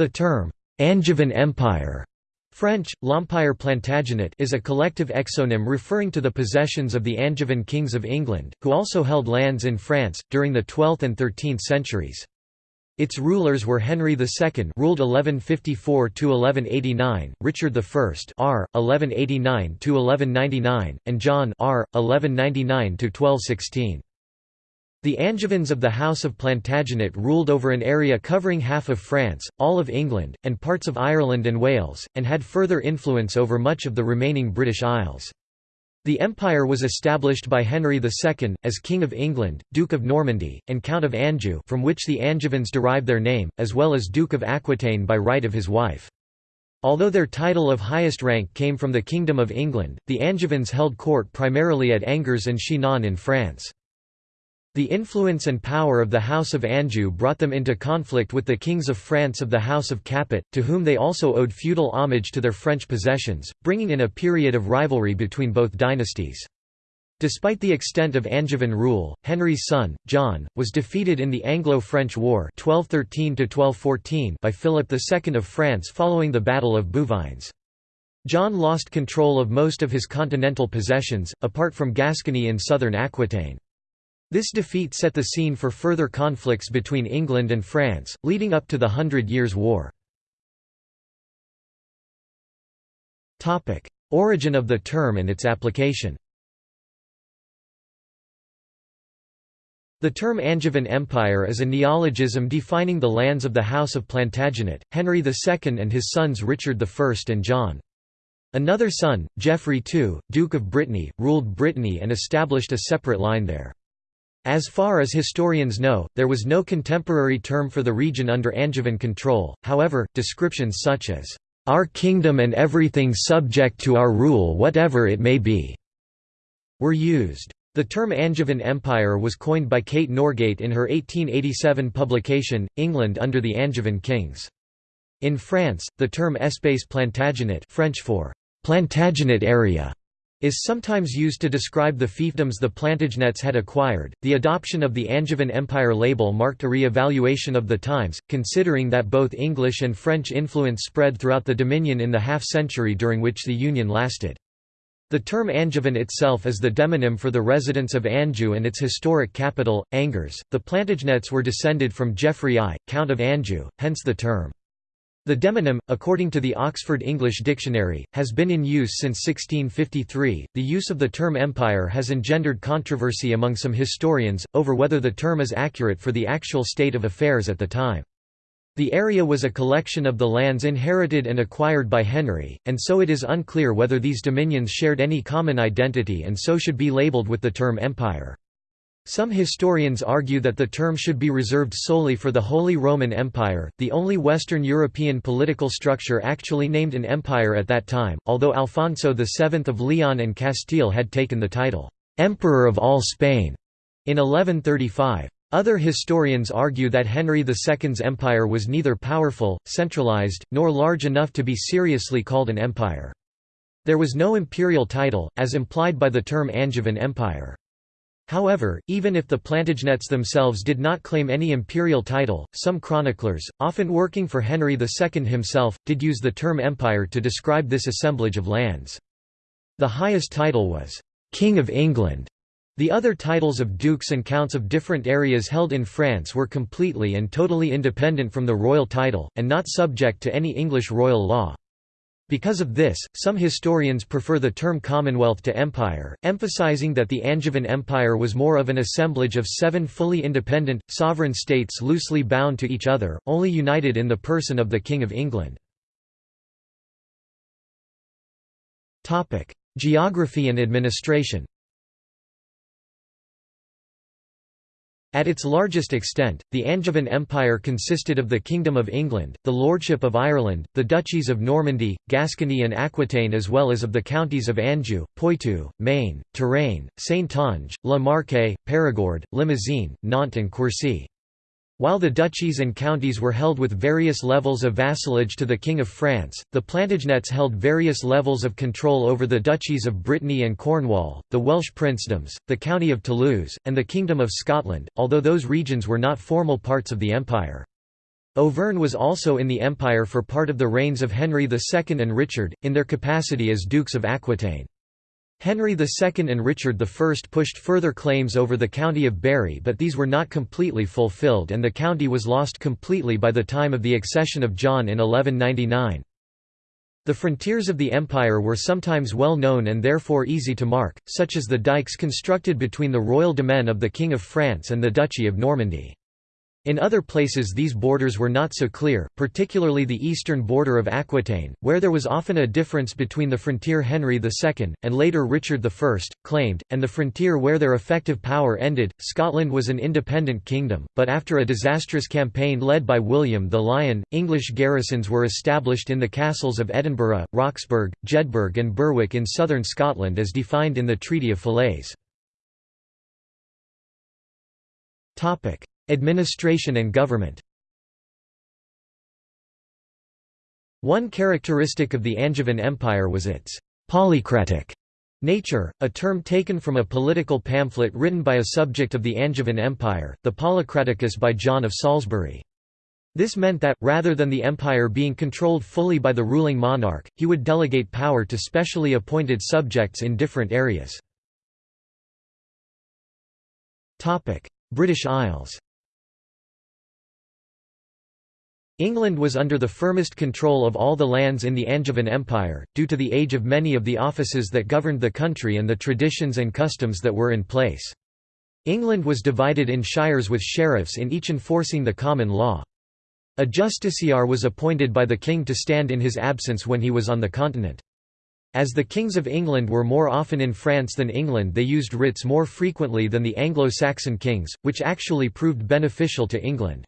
The term, Angevin Empire French, L'Empire Plantagenet is a collective exonym referring to the possessions of the Angevin kings of England, who also held lands in France, during the 12th and 13th centuries. Its rulers were Henry II ruled 1154–1189, Richard I r. 1189–1199, and John r. 1199–1216. The Angevins of the House of Plantagenet ruled over an area covering half of France, all of England, and parts of Ireland and Wales, and had further influence over much of the remaining British Isles. The empire was established by Henry II, as King of England, Duke of Normandy, and Count of Anjou from which the Angevins derive their name, as well as Duke of Aquitaine by right of his wife. Although their title of highest rank came from the Kingdom of England, the Angevins held court primarily at Angers and Chinon in France. The influence and power of the House of Anjou brought them into conflict with the kings of France of the House of Capet, to whom they also owed feudal homage to their French possessions, bringing in a period of rivalry between both dynasties. Despite the extent of Angevin rule, Henry's son, John, was defeated in the Anglo-French War 1213 by Philip II of France following the Battle of Bouvines. John lost control of most of his continental possessions, apart from Gascony in southern Aquitaine. This defeat set the scene for further conflicts between England and France, leading up to the Hundred Years' War. Origin of the term and its application The term Angevin Empire is a neologism defining the lands of the House of Plantagenet, Henry II and his sons Richard I and John. Another son, Geoffrey II, Duke of Brittany, ruled Brittany and established a separate line there. As far as historians know, there was no contemporary term for the region under Angevin control, however, descriptions such as, "...our kingdom and everything subject to our rule whatever it may be," were used. The term Angevin Empire was coined by Kate Norgate in her 1887 publication, England under the Angevin kings. In France, the term Espace Plantagenet French for Plantagenet area is sometimes used to describe the fiefdoms the Plantagenets had acquired. The adoption of the Angevin Empire label marked a re-evaluation of the times, considering that both English and French influence spread throughout the Dominion in the half-century during which the Union lasted. The term Angevin itself is the demonym for the residents of Anjou and its historic capital, Angers. The Plantagenets were descended from Geoffrey I, Count of Anjou, hence the term. The demonym, according to the Oxford English Dictionary, has been in use since 1653. The use of the term empire has engendered controversy among some historians, over whether the term is accurate for the actual state of affairs at the time. The area was a collection of the lands inherited and acquired by Henry, and so it is unclear whether these dominions shared any common identity and so should be labelled with the term empire. Some historians argue that the term should be reserved solely for the Holy Roman Empire, the only Western European political structure actually named an empire at that time, although Alfonso VII of Leon and Castile had taken the title, "'Emperor of all Spain' in 1135. Other historians argue that Henry II's empire was neither powerful, centralized, nor large enough to be seriously called an empire. There was no imperial title, as implied by the term Angevin Empire. However, even if the Plantagenets themselves did not claim any imperial title, some chroniclers, often working for Henry II himself, did use the term empire to describe this assemblage of lands. The highest title was, "'King of England'". The other titles of dukes and counts of different areas held in France were completely and totally independent from the royal title, and not subject to any English royal law. Because of this, some historians prefer the term Commonwealth to empire, emphasizing that the Angevin Empire was more of an assemblage of seven fully independent, sovereign states loosely bound to each other, only united in the person of the King of England. Geography and administration At its largest extent, the Angevin Empire consisted of the Kingdom of England, the Lordship of Ireland, the Duchies of Normandy, Gascony and Aquitaine as well as of the counties of Anjou, Poitou, Maine, Touraine, Saintonge, La Marque, Périgord, Limousin, Nantes and Quercy. While the duchies and counties were held with various levels of vassalage to the King of France, the Plantagenets held various levels of control over the duchies of Brittany and Cornwall, the Welsh princedoms, the county of Toulouse, and the Kingdom of Scotland, although those regions were not formal parts of the empire. Auvergne was also in the empire for part of the reigns of Henry II and Richard, in their capacity as Dukes of Aquitaine. Henry II and Richard I pushed further claims over the county of Berry but these were not completely fulfilled and the county was lost completely by the time of the accession of John in 1199. The frontiers of the empire were sometimes well known and therefore easy to mark, such as the dikes constructed between the royal domain of the King of France and the Duchy of Normandy. In other places these borders were not so clear, particularly the eastern border of Aquitaine, where there was often a difference between the frontier Henry II, and later Richard I, claimed, and the frontier where their effective power ended. Scotland was an independent kingdom, but after a disastrous campaign led by William the Lion, English garrisons were established in the castles of Edinburgh, Roxburgh, Jedburgh and Berwick in southern Scotland as defined in the Treaty of Falaise. Administration and government One characteristic of the Angevin Empire was its «polycratic» nature, a term taken from a political pamphlet written by a subject of the Angevin Empire, the Policraticus by John of Salisbury. This meant that, rather than the empire being controlled fully by the ruling monarch, he would delegate power to specially appointed subjects in different areas. British Isles England was under the firmest control of all the lands in the Angevin Empire, due to the age of many of the offices that governed the country and the traditions and customs that were in place. England was divided in shires with sheriffs in each enforcing the common law. A justiciar was appointed by the king to stand in his absence when he was on the continent. As the kings of England were more often in France than England they used writs more frequently than the Anglo-Saxon kings, which actually proved beneficial to England.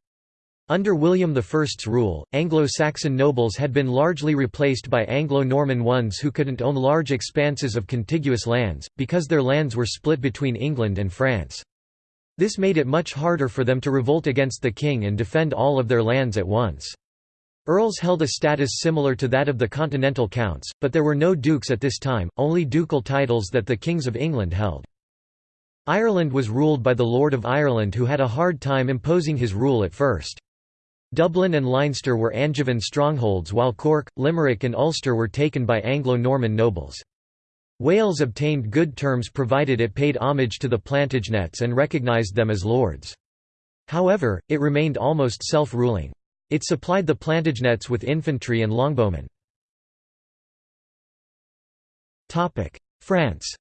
Under William I's rule, Anglo-Saxon nobles had been largely replaced by Anglo-Norman ones who couldn't own large expanses of contiguous lands, because their lands were split between England and France. This made it much harder for them to revolt against the king and defend all of their lands at once. Earls held a status similar to that of the continental counts, but there were no dukes at this time, only ducal titles that the kings of England held. Ireland was ruled by the Lord of Ireland who had a hard time imposing his rule at first. Dublin and Leinster were Angevin strongholds while Cork, Limerick and Ulster were taken by Anglo-Norman nobles. Wales obtained good terms provided it paid homage to the Plantagenets and recognised them as lords. However, it remained almost self-ruling. It supplied the Plantagenets with infantry and longbowmen. France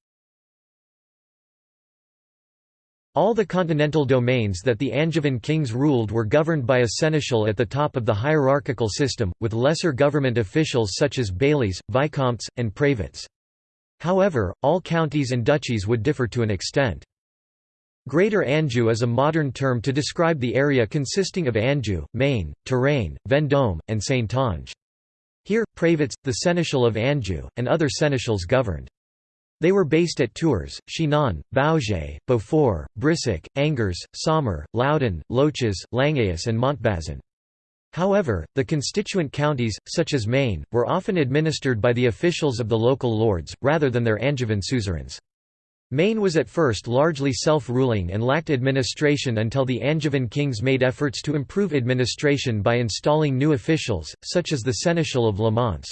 All the continental domains that the Angevin kings ruled were governed by a seneschal at the top of the hierarchical system, with lesser government officials such as bailies, vicomtes, and prévôts. However, all counties and duchies would differ to an extent. Greater Anjou is a modern term to describe the area consisting of Anjou, Maine, Touraine, Vendôme, and Saintonge. Here, prévôts, the seneschal of Anjou, and other seneschals governed. They were based at Tours, Chinon, Baugé, Beaufort, Brissac, Angers, Saumur, Loudun, Loches, Langeais and Montbazon. However, the constituent counties, such as Maine, were often administered by the officials of the local lords, rather than their Angevin suzerains. Maine was at first largely self-ruling and lacked administration until the Angevin kings made efforts to improve administration by installing new officials, such as the Seneschal of Le Mans.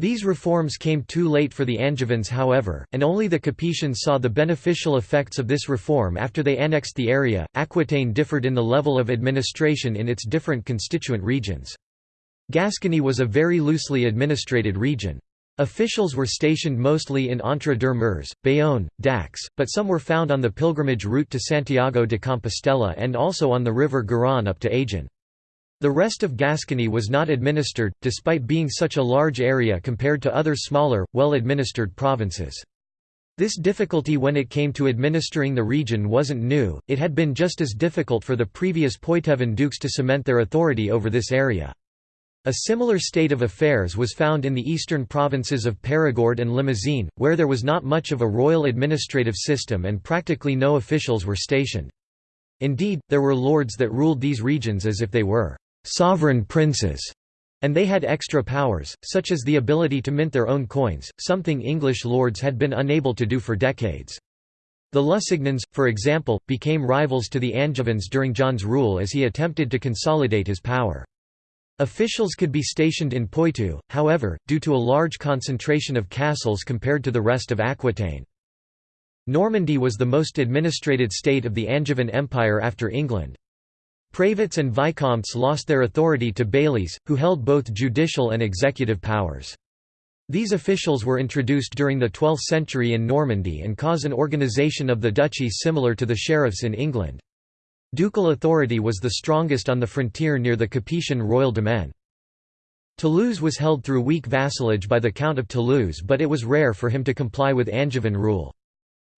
These reforms came too late for the Angevins however, and only the Capetians saw the beneficial effects of this reform after they annexed the area. Aquitaine differed in the level of administration in its different constituent regions. Gascony was a very loosely administrated region. Officials were stationed mostly in Entre-deux-Mers, Bayonne, Dax, but some were found on the pilgrimage route to Santiago de Compostela and also on the river Garonne up to Agen. The rest of Gascony was not administered, despite being such a large area compared to other smaller, well-administered provinces. This difficulty when it came to administering the region wasn't new, it had been just as difficult for the previous Poitevin dukes to cement their authority over this area. A similar state of affairs was found in the eastern provinces of Périgord and Limousin, where there was not much of a royal administrative system and practically no officials were stationed. Indeed, there were lords that ruled these regions as if they were sovereign princes, and they had extra powers, such as the ability to mint their own coins, something English lords had been unable to do for decades. The Lusignans, for example, became rivals to the Angevins during John's rule as he attempted to consolidate his power. Officials could be stationed in Poitou, however, due to a large concentration of castles compared to the rest of Aquitaine. Normandy was the most administrated state of the Angevin Empire after England. Prévôts and vicomtes lost their authority to bailies, who held both judicial and executive powers. These officials were introduced during the 12th century in Normandy and cause an organisation of the duchy similar to the sheriffs in England. Ducal authority was the strongest on the frontier near the Capetian royal domain. Toulouse was held through weak vassalage by the Count of Toulouse but it was rare for him to comply with Angevin rule.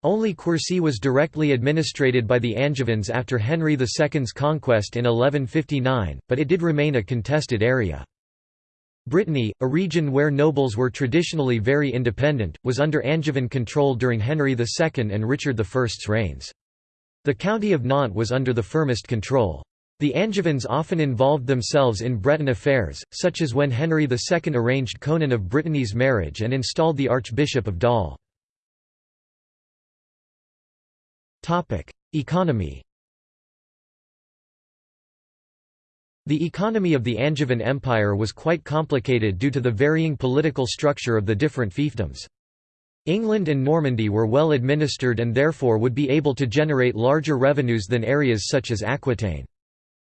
Only Quercy was directly administrated by the Angevins after Henry II's conquest in 1159, but it did remain a contested area. Brittany, a region where nobles were traditionally very independent, was under Angevin control during Henry II and Richard I's reigns. The county of Nantes was under the firmest control. The Angevins often involved themselves in Breton affairs, such as when Henry II arranged Conan of Brittany's marriage and installed the Archbishop of Dol. Economy The economy of the Angevin Empire was quite complicated due to the varying political structure of the different fiefdoms. England and Normandy were well administered and therefore would be able to generate larger revenues than areas such as Aquitaine.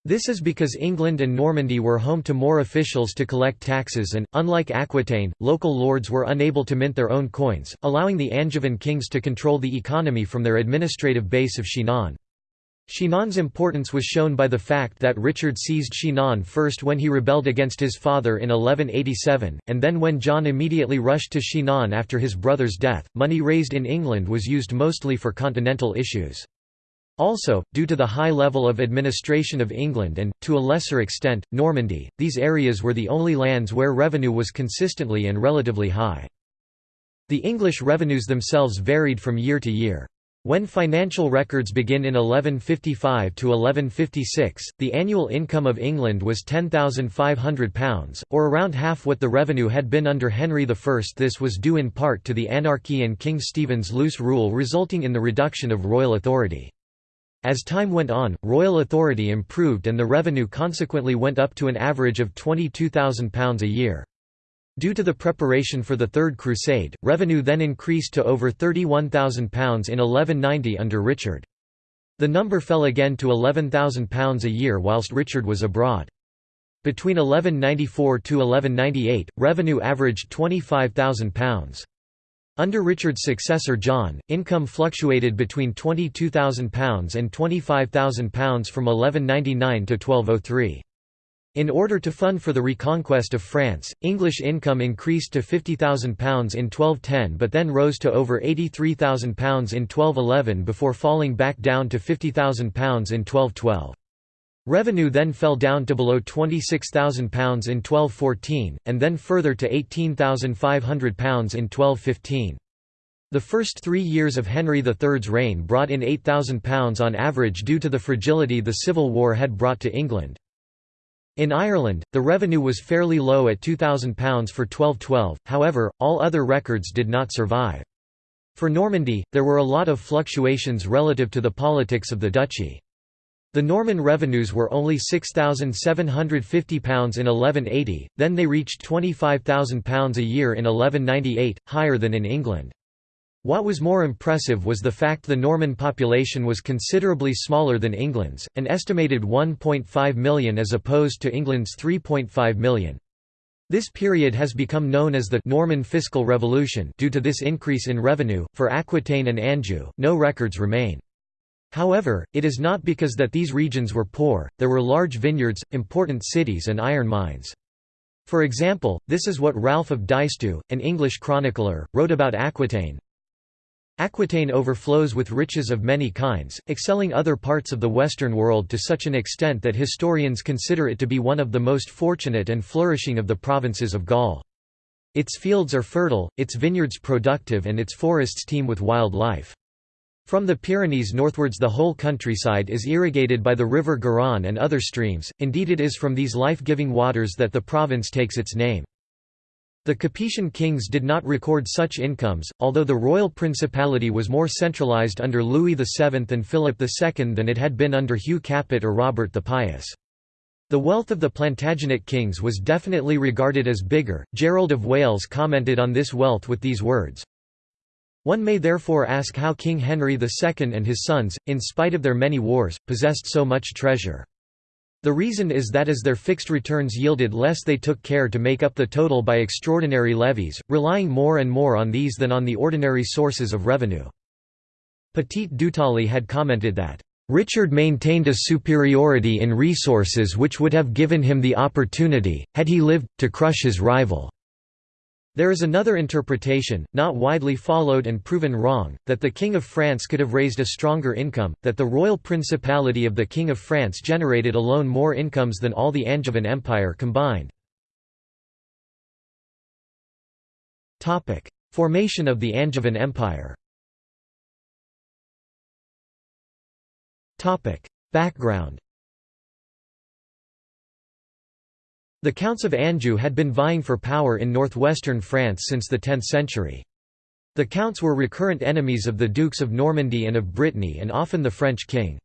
This is because England and Normandy were home to more officials to collect taxes and, unlike Aquitaine, local lords were unable to mint their own coins, allowing the Angevin kings to control the economy from their administrative base of Chinon. Chinon's importance was shown by the fact that Richard seized Chinon first when he rebelled against his father in 1187, and then when John immediately rushed to Chinon after his brother's death. Money raised in England was used mostly for continental issues. Also, due to the high level of administration of England and, to a lesser extent, Normandy, these areas were the only lands where revenue was consistently and relatively high. The English revenues themselves varied from year to year. When financial records begin in 1155 to 1156, the annual income of England was £10,500, or around half what the revenue had been under Henry I. This was due in part to the anarchy and King Stephen's loose rule resulting in the reduction of royal authority. As time went on, royal authority improved and the revenue consequently went up to an average of £22,000 a year. Due to the preparation for the Third Crusade, revenue then increased to over £31,000 in 1190 under Richard. The number fell again to £11,000 a year whilst Richard was abroad. Between 1194 to 1198, revenue averaged £25,000. Under Richard's successor John, income fluctuated between £22,000 and £25,000 from 1199 to 1203. In order to fund for the reconquest of France, English income increased to £50,000 in 1210 but then rose to over £83,000 in 1211 before falling back down to £50,000 in 1212. Revenue then fell down to below £26,000 in 1214, and then further to £18,500 in 1215. The first three years of Henry III's reign brought in £8,000 on average due to the fragility the Civil War had brought to England. In Ireland, the revenue was fairly low at £2,000 for 1212, however, all other records did not survive. For Normandy, there were a lot of fluctuations relative to the politics of the duchy. The Norman revenues were only £6,750 in 1180, then they reached £25,000 a year in 1198, higher than in England. What was more impressive was the fact the Norman population was considerably smaller than England's, an estimated 1.5 million as opposed to England's 3.5 million. This period has become known as the Norman Fiscal Revolution due to this increase in revenue. For Aquitaine and Anjou, no records remain. However, it is not because that these regions were poor, there were large vineyards, important cities and iron mines. For example, this is what Ralph of Diceto, an English chronicler, wrote about Aquitaine, Aquitaine overflows with riches of many kinds, excelling other parts of the Western world to such an extent that historians consider it to be one of the most fortunate and flourishing of the provinces of Gaul. Its fields are fertile, its vineyards productive and its forests teem with wild life. From the Pyrenees northwards the whole countryside is irrigated by the river Garonne and other streams, indeed it is from these life-giving waters that the province takes its name. The Capetian kings did not record such incomes, although the royal principality was more centralized under Louis VII and Philip II than it had been under Hugh Capet or Robert the Pious. The wealth of the Plantagenet kings was definitely regarded as bigger. Gerald of Wales commented on this wealth with these words One may therefore ask how King Henry II and his sons, in spite of their many wars, possessed so much treasure. The reason is that as their fixed returns yielded less they took care to make up the total by extraordinary levies, relying more and more on these than on the ordinary sources of revenue. Petit-Dutaillis had commented that Richard maintained a superiority in resources which would have given him the opportunity, had he lived, to crush his rival. There is another interpretation, not widely followed and proven wrong, that the King of France could have raised a stronger income, that the royal principality of the King of France generated alone more incomes than all the Angevin Empire combined. Formation of the Angevin Empire Background The Counts of Anjou had been vying for power in northwestern France since the 10th century. The Counts were recurrent enemies of the Dukes of Normandy and of Brittany and often the French king.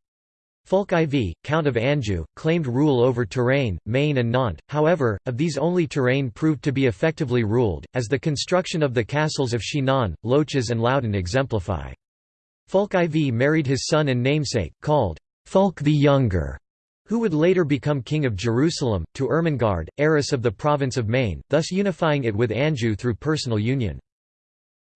Fulk IV, Count of Anjou, claimed rule over Touraine, Maine and Nantes, however, of these only Touraine proved to be effectively ruled, as the construction of the castles of Chinon, Loches and Loudun exemplify. Fulk IV married his son and namesake, called Fulk the Younger, who would later become king of Jerusalem, to Ermengarde, heiress of the province of Maine, thus unifying it with Anjou through personal union.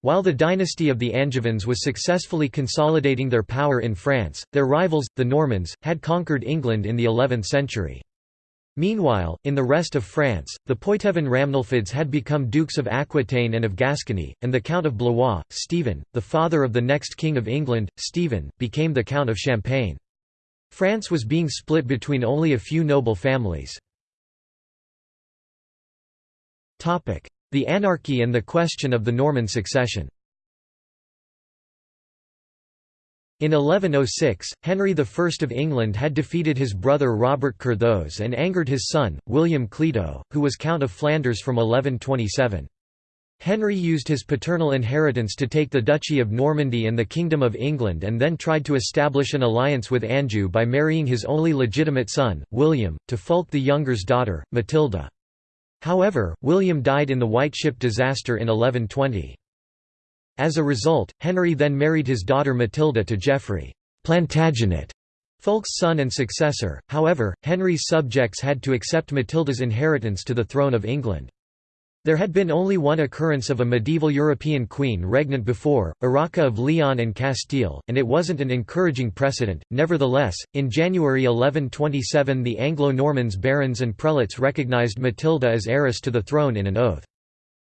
While the dynasty of the Angevins was successfully consolidating their power in France, their rivals, the Normans, had conquered England in the 11th century. Meanwhile, in the rest of France, the Poitevin Ramnulfids had become dukes of Aquitaine and of Gascony, and the Count of Blois, Stephen, the father of the next King of England, Stephen, became the Count of Champagne. France was being split between only a few noble families. The anarchy and the question of the Norman succession In 1106, Henry I of England had defeated his brother Robert Curthose and angered his son, William Clito, who was Count of Flanders from 1127. Henry used his paternal inheritance to take the Duchy of Normandy and the Kingdom of England and then tried to establish an alliance with Anjou by marrying his only legitimate son, William, to Fulk the Younger's daughter, Matilda. However, William died in the White Ship disaster in 1120. As a result, Henry then married his daughter Matilda to Geoffrey Plantagenet, Fulk's son and successor, however, Henry's subjects had to accept Matilda's inheritance to the throne of England. There had been only one occurrence of a medieval European queen regnant before, Urraca of Leon and Castile, and it wasn't an encouraging precedent. Nevertheless, in January 1127 the Anglo-Normans barons and prelates recognized Matilda as heiress to the throne in an oath.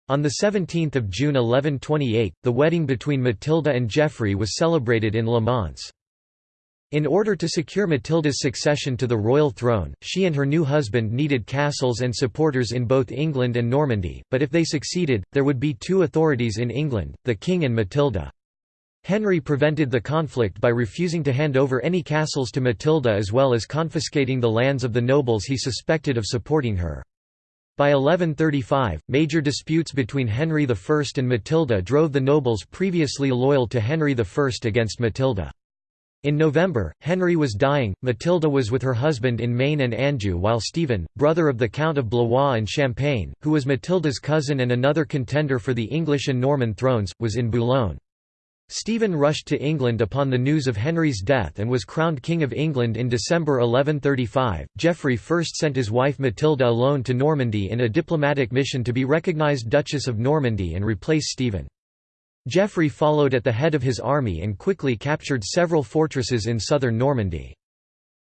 On 17 June 1128, the wedding between Matilda and Geoffrey was celebrated in Le Mans. In order to secure Matilda's succession to the royal throne, she and her new husband needed castles and supporters in both England and Normandy, but if they succeeded, there would be two authorities in England, the king and Matilda. Henry prevented the conflict by refusing to hand over any castles to Matilda as well as confiscating the lands of the nobles he suspected of supporting her. By 1135, major disputes between Henry I and Matilda drove the nobles previously loyal to Henry I against Matilda. In November, Henry was dying, Matilda was with her husband in Maine and Anjou while Stephen, brother of the Count of Blois and Champagne, who was Matilda's cousin and another contender for the English and Norman thrones, was in Boulogne. Stephen rushed to England upon the news of Henry's death and was crowned King of England in December 1135. Geoffrey first sent his wife Matilda alone to Normandy in a diplomatic mission to be recognised Duchess of Normandy and replace Stephen. Geoffrey followed at the head of his army and quickly captured several fortresses in southern Normandy.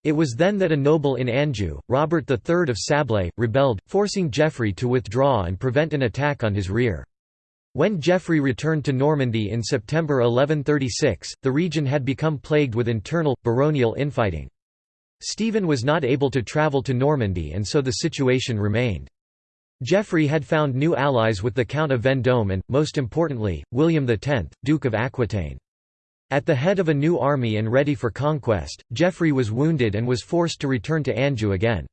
It was then that a noble in Anjou, Robert III of Sablé, rebelled, forcing Geoffrey to withdraw and prevent an attack on his rear. When Geoffrey returned to Normandy in September 1136, the region had become plagued with internal, baronial infighting. Stephen was not able to travel to Normandy and so the situation remained. Geoffrey had found new allies with the Count of Vendôme and, most importantly, William X, Duke of Aquitaine. At the head of a new army and ready for conquest, Geoffrey was wounded and was forced to return to Anjou again.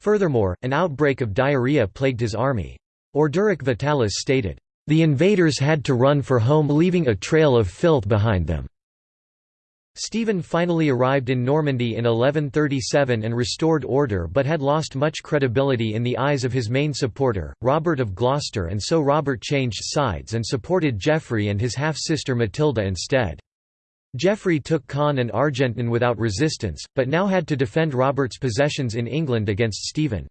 Furthermore, an outbreak of diarrhea plagued his army. Orderic Vitalis stated, "...the invaders had to run for home leaving a trail of filth behind them." Stephen finally arrived in Normandy in 1137 and restored order but had lost much credibility in the eyes of his main supporter, Robert of Gloucester and so Robert changed sides and supported Geoffrey and his half-sister Matilda instead. Geoffrey took Caen and Argentan without resistance, but now had to defend Robert's possessions in England against Stephen.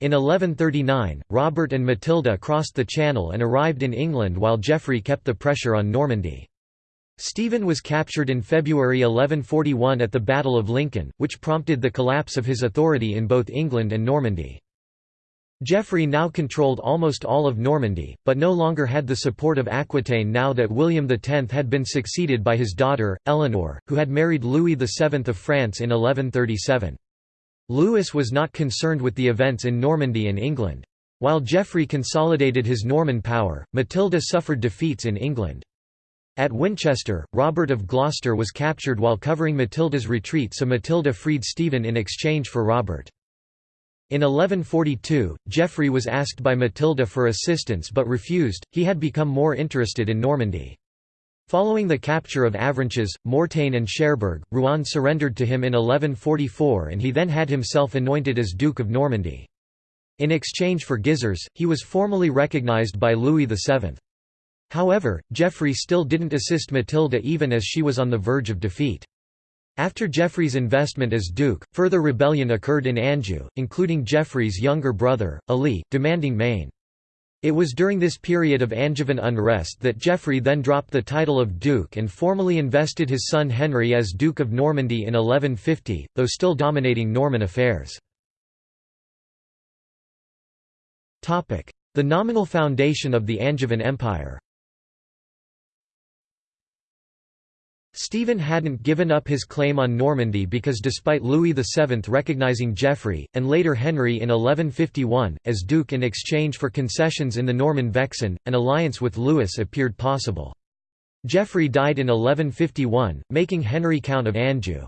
In 1139, Robert and Matilda crossed the Channel and arrived in England while Geoffrey kept the pressure on Normandy. Stephen was captured in February 1141 at the Battle of Lincoln, which prompted the collapse of his authority in both England and Normandy. Geoffrey now controlled almost all of Normandy, but no longer had the support of Aquitaine now that William X had been succeeded by his daughter, Eleanor, who had married Louis VII of France in 1137. Louis was not concerned with the events in Normandy and England. While Geoffrey consolidated his Norman power, Matilda suffered defeats in England. At Winchester, Robert of Gloucester was captured while covering Matilda's retreat so Matilda freed Stephen in exchange for Robert. In 1142, Geoffrey was asked by Matilda for assistance but refused, he had become more interested in Normandy. Following the capture of Avranches, Mortain and Cherbourg, Rouen surrendered to him in 1144 and he then had himself anointed as Duke of Normandy. In exchange for Gisors, he was formally recognized by Louis VII. However, Geoffrey still didn't assist Matilda even as she was on the verge of defeat. After Geoffrey's investment as duke, further rebellion occurred in Anjou, including Geoffrey's younger brother, Ali, demanding Maine. It was during this period of Angevin unrest that Geoffrey then dropped the title of duke and formally invested his son Henry as Duke of Normandy in 1150, though still dominating Norman affairs. The nominal foundation of the Angevin Empire Stephen hadn't given up his claim on Normandy because despite Louis VII recognizing Geoffrey, and later Henry in 1151, as duke in exchange for concessions in the Norman Vexin, an alliance with Louis appeared possible. Geoffrey died in 1151, making Henry Count of Anjou.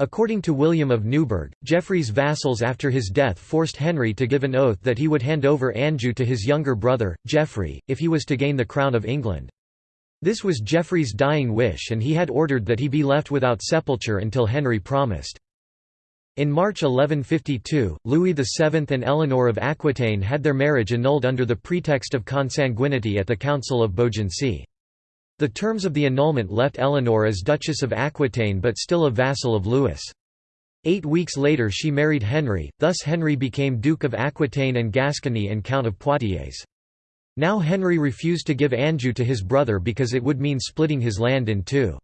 According to William of Newburgh, Geoffrey's vassals after his death forced Henry to give an oath that he would hand over Anjou to his younger brother, Geoffrey, if he was to gain the crown of England. This was Geoffrey's dying wish and he had ordered that he be left without sepulture until Henry promised. In March 1152, Louis VII and Eleanor of Aquitaine had their marriage annulled under the pretext of consanguinity at the Council of Beaugency. The terms of the annulment left Eleanor as Duchess of Aquitaine but still a vassal of Louis. Eight weeks later she married Henry, thus Henry became Duke of Aquitaine and Gascony and Count of Poitiers. Now Henry refused to give Anjou to his brother because it would mean splitting his land in two.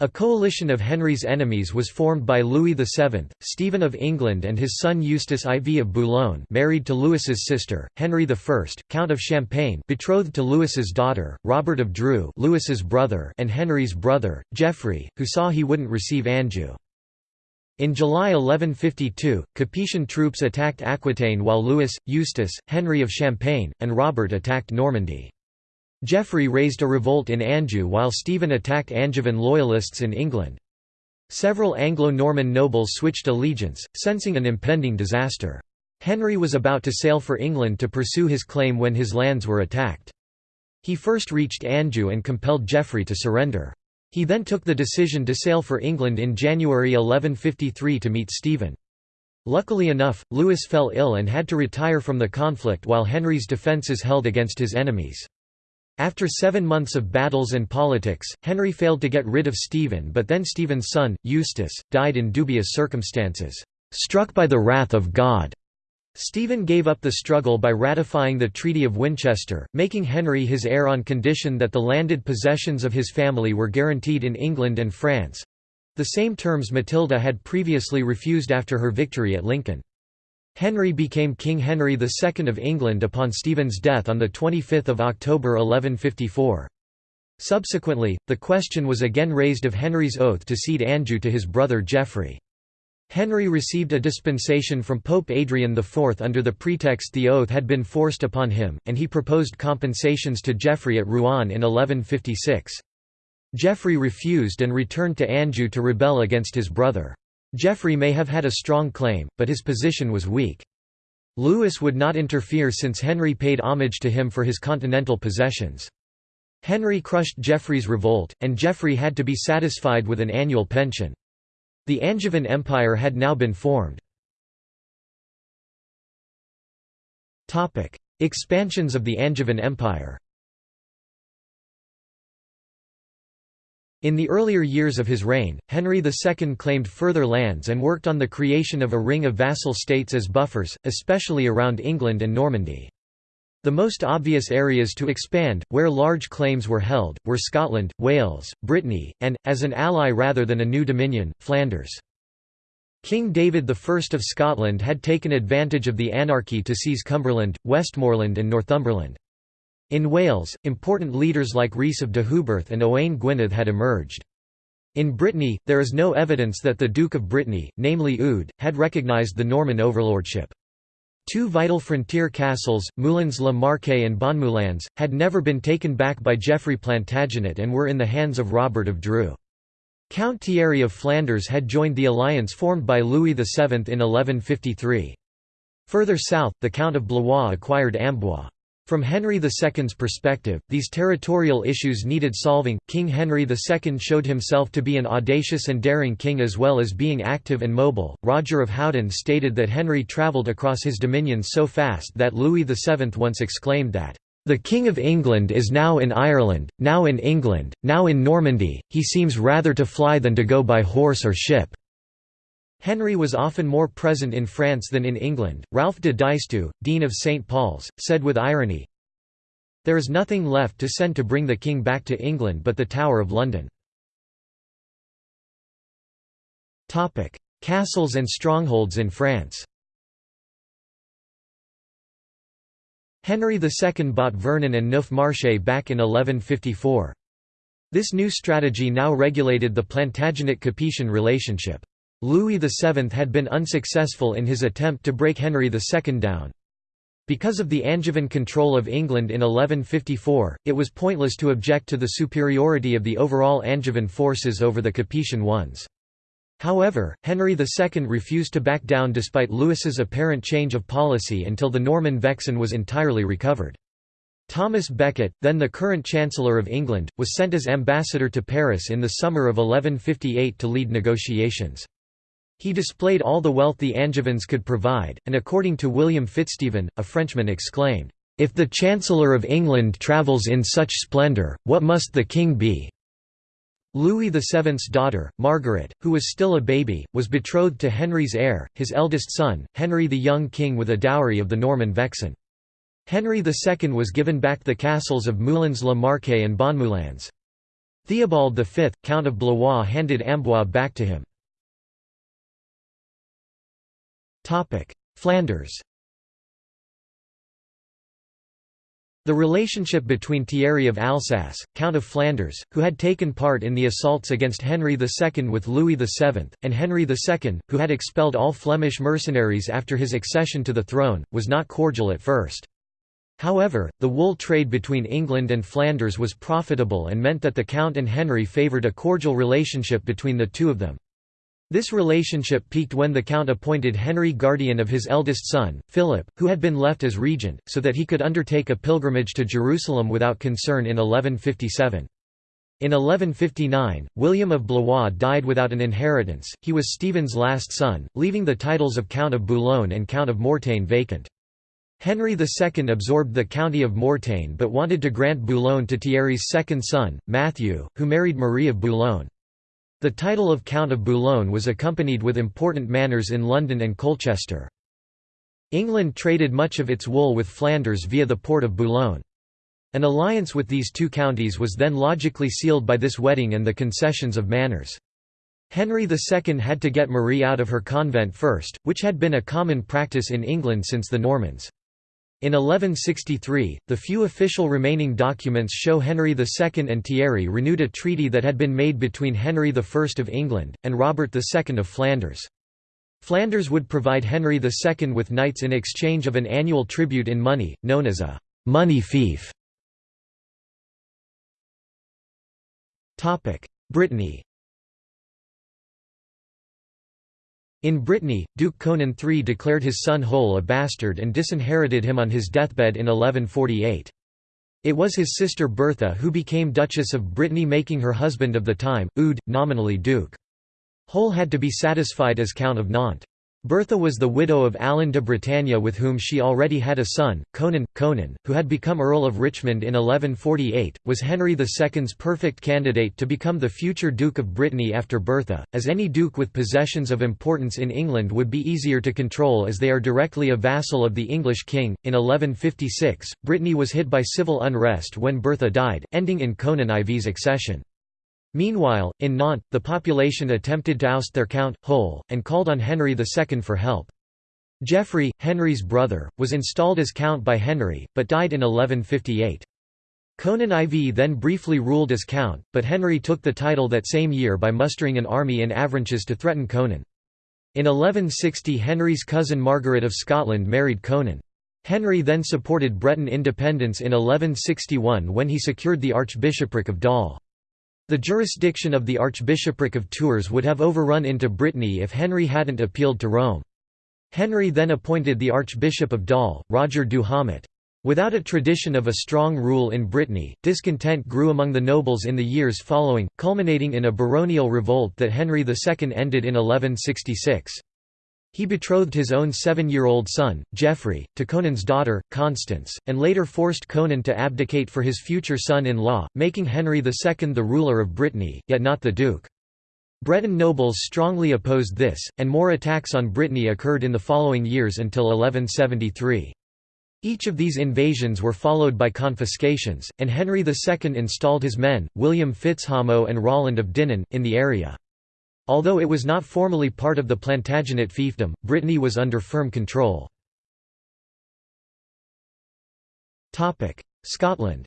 A coalition of Henry's enemies was formed by Louis VII, Stephen of England and his son Eustace IV of Boulogne married to Louis's sister, Henry I, Count of Champagne betrothed to Louis's daughter, Robert of Dreux Louis's brother and Henry's brother, Geoffrey, who saw he wouldn't receive Anjou. In July 1152, Capetian troops attacked Aquitaine while Louis, Eustace, Henry of Champagne, and Robert attacked Normandy. Geoffrey raised a revolt in Anjou while Stephen attacked Angevin loyalists in England. Several Anglo-Norman nobles switched allegiance, sensing an impending disaster. Henry was about to sail for England to pursue his claim when his lands were attacked. He first reached Anjou and compelled Geoffrey to surrender. He then took the decision to sail for England in January 1153 to meet Stephen. Luckily enough, Louis fell ill and had to retire from the conflict while Henry's defences held against his enemies. After seven months of battles and politics, Henry failed to get rid of Stephen but then Stephen's son, Eustace, died in dubious circumstances, "...struck by the wrath of God." Stephen gave up the struggle by ratifying the Treaty of Winchester, making Henry his heir on condition that the landed possessions of his family were guaranteed in England and France—the same terms Matilda had previously refused after her victory at Lincoln. Henry became King Henry II of England upon Stephen's death on 25 October 1154. Subsequently, the question was again raised of Henry's oath to cede Anjou to his brother Geoffrey. Henry received a dispensation from Pope Adrian IV under the pretext the oath had been forced upon him, and he proposed compensations to Geoffrey at Rouen in 1156. Geoffrey refused and returned to Anjou to rebel against his brother. Geoffrey may have had a strong claim, but his position was weak. Louis would not interfere since Henry paid homage to him for his continental possessions. Henry crushed Geoffrey's revolt, and Geoffrey had to be satisfied with an annual pension. The Angevin Empire had now been formed. Expansions of the Angevin Empire In the earlier years of his reign, Henry II claimed further lands and worked on the creation of a ring of vassal states as buffers, especially around England and Normandy. The most obvious areas to expand, where large claims were held, were Scotland, Wales, Brittany, and, as an ally rather than a new dominion, Flanders. King David I of Scotland had taken advantage of the anarchy to seize Cumberland, Westmoreland and Northumberland. In Wales, important leaders like Rhys of Deheubarth and Owain Gwynedd had emerged. In Brittany, there is no evidence that the Duke of Brittany, namely Eudes, had recognised the Norman overlordship. Two vital frontier castles, Moulins-le-Marquet and Bonmoulins, had never been taken back by Geoffrey Plantagenet and were in the hands of Robert of Dreux. Count Thierry of Flanders had joined the alliance formed by Louis VII in 1153. Further south, the Count of Blois acquired Amboise. From Henry II's perspective, these territorial issues needed solving. King Henry II showed himself to be an audacious and daring king as well as being active and mobile. Roger of Howden stated that Henry travelled across his dominions so fast that Louis VII once exclaimed that, The King of England is now in Ireland, now in England, now in Normandy, he seems rather to fly than to go by horse or ship. Henry was often more present in France than in England. Ralph de Diceto, Dean of St. Paul's, said with irony, There is nothing left to send to bring the king back to England but the Tower of London. Castles and strongholds in France Henry II bought Vernon and Neuf Marche back in 1154. This new strategy now regulated the Plantagenet-Capetian relationship. Louis VII had been unsuccessful in his attempt to break Henry II down. Because of the Angevin control of England in 1154, it was pointless to object to the superiority of the overall Angevin forces over the Capetian ones. However, Henry II refused to back down despite Louis's apparent change of policy until the Norman Vexin was entirely recovered. Thomas Becket, then the current Chancellor of England, was sent as ambassador to Paris in the summer of 1158 to lead negotiations. He displayed all the wealth the Angevins could provide, and according to William Fitzstephen, a Frenchman exclaimed, "'If the Chancellor of England travels in such splendour, what must the king be?' Louis VII's daughter, Margaret, who was still a baby, was betrothed to Henry's heir, his eldest son, Henry the young king with a dowry of the Norman Vexin. Henry II was given back the castles of Moulins-le-Marquet and Bonmoulins. Theobald V, Count of Blois handed Amboise back to him. Flanders The relationship between Thierry of Alsace, Count of Flanders, who had taken part in the assaults against Henry II with Louis VII, and Henry II, who had expelled all Flemish mercenaries after his accession to the throne, was not cordial at first. However, the wool trade between England and Flanders was profitable and meant that the Count and Henry favoured a cordial relationship between the two of them. This relationship peaked when the Count appointed Henry guardian of his eldest son, Philip, who had been left as regent, so that he could undertake a pilgrimage to Jerusalem without concern in 1157. In 1159, William of Blois died without an inheritance, he was Stephen's last son, leaving the titles of Count of Boulogne and Count of Mortain vacant. Henry II absorbed the county of Mortain but wanted to grant Boulogne to Thierry's second son, Matthew, who married Marie of Boulogne. The title of Count of Boulogne was accompanied with important manors in London and Colchester. England traded much of its wool with Flanders via the port of Boulogne. An alliance with these two counties was then logically sealed by this wedding and the concessions of manors. Henry II had to get Marie out of her convent first, which had been a common practice in England since the Normans. In 1163, the few official remaining documents show Henry II and Thierry renewed a treaty that had been made between Henry I of England, and Robert II of Flanders. Flanders would provide Henry II with knights in exchange of an annual tribute in money, known as a «money fief». Brittany In Brittany, Duke Conan III declared his son Hoël a bastard and disinherited him on his deathbed in 1148. It was his sister Bertha who became Duchess of Brittany making her husband of the time, Eudes, nominally Duke. Hoël had to be satisfied as Count of Nantes. Bertha was the widow of Alan de Bretagne with whom she already had a son, Conan. Conan, who had become Earl of Richmond in 1148, was Henry II's perfect candidate to become the future Duke of Brittany after Bertha, as any duke with possessions of importance in England would be easier to control as they are directly a vassal of the English king. In 1156, Brittany was hit by civil unrest when Bertha died, ending in Conan IV's accession. Meanwhile, in Nantes, the population attempted to oust their count, Hoël, and called on Henry II for help. Geoffrey, Henry's brother, was installed as count by Henry, but died in 1158. Conan IV then briefly ruled as count, but Henry took the title that same year by mustering an army in Avranches to threaten Conan. In 1160 Henry's cousin Margaret of Scotland married Conan. Henry then supported Breton independence in 1161 when he secured the archbishopric of Dol. The jurisdiction of the Archbishopric of Tours would have overrun into Brittany if Henry hadn't appealed to Rome. Henry then appointed the Archbishop of Dol, Roger du Hamot. Without a tradition of a strong rule in Brittany, discontent grew among the nobles in the years following, culminating in a baronial revolt that Henry II ended in 1166. He betrothed his own seven-year-old son, Geoffrey, to Conan's daughter, Constance, and later forced Conan to abdicate for his future son-in-law, making Henry II the ruler of Brittany, yet not the duke. Breton nobles strongly opposed this, and more attacks on Brittany occurred in the following years until 1173. Each of these invasions were followed by confiscations, and Henry II installed his men, William Fitzhamo and Roland of Dinan, in the area. Although it was not formally part of the Plantagenet fiefdom, Brittany was under firm control. Scotland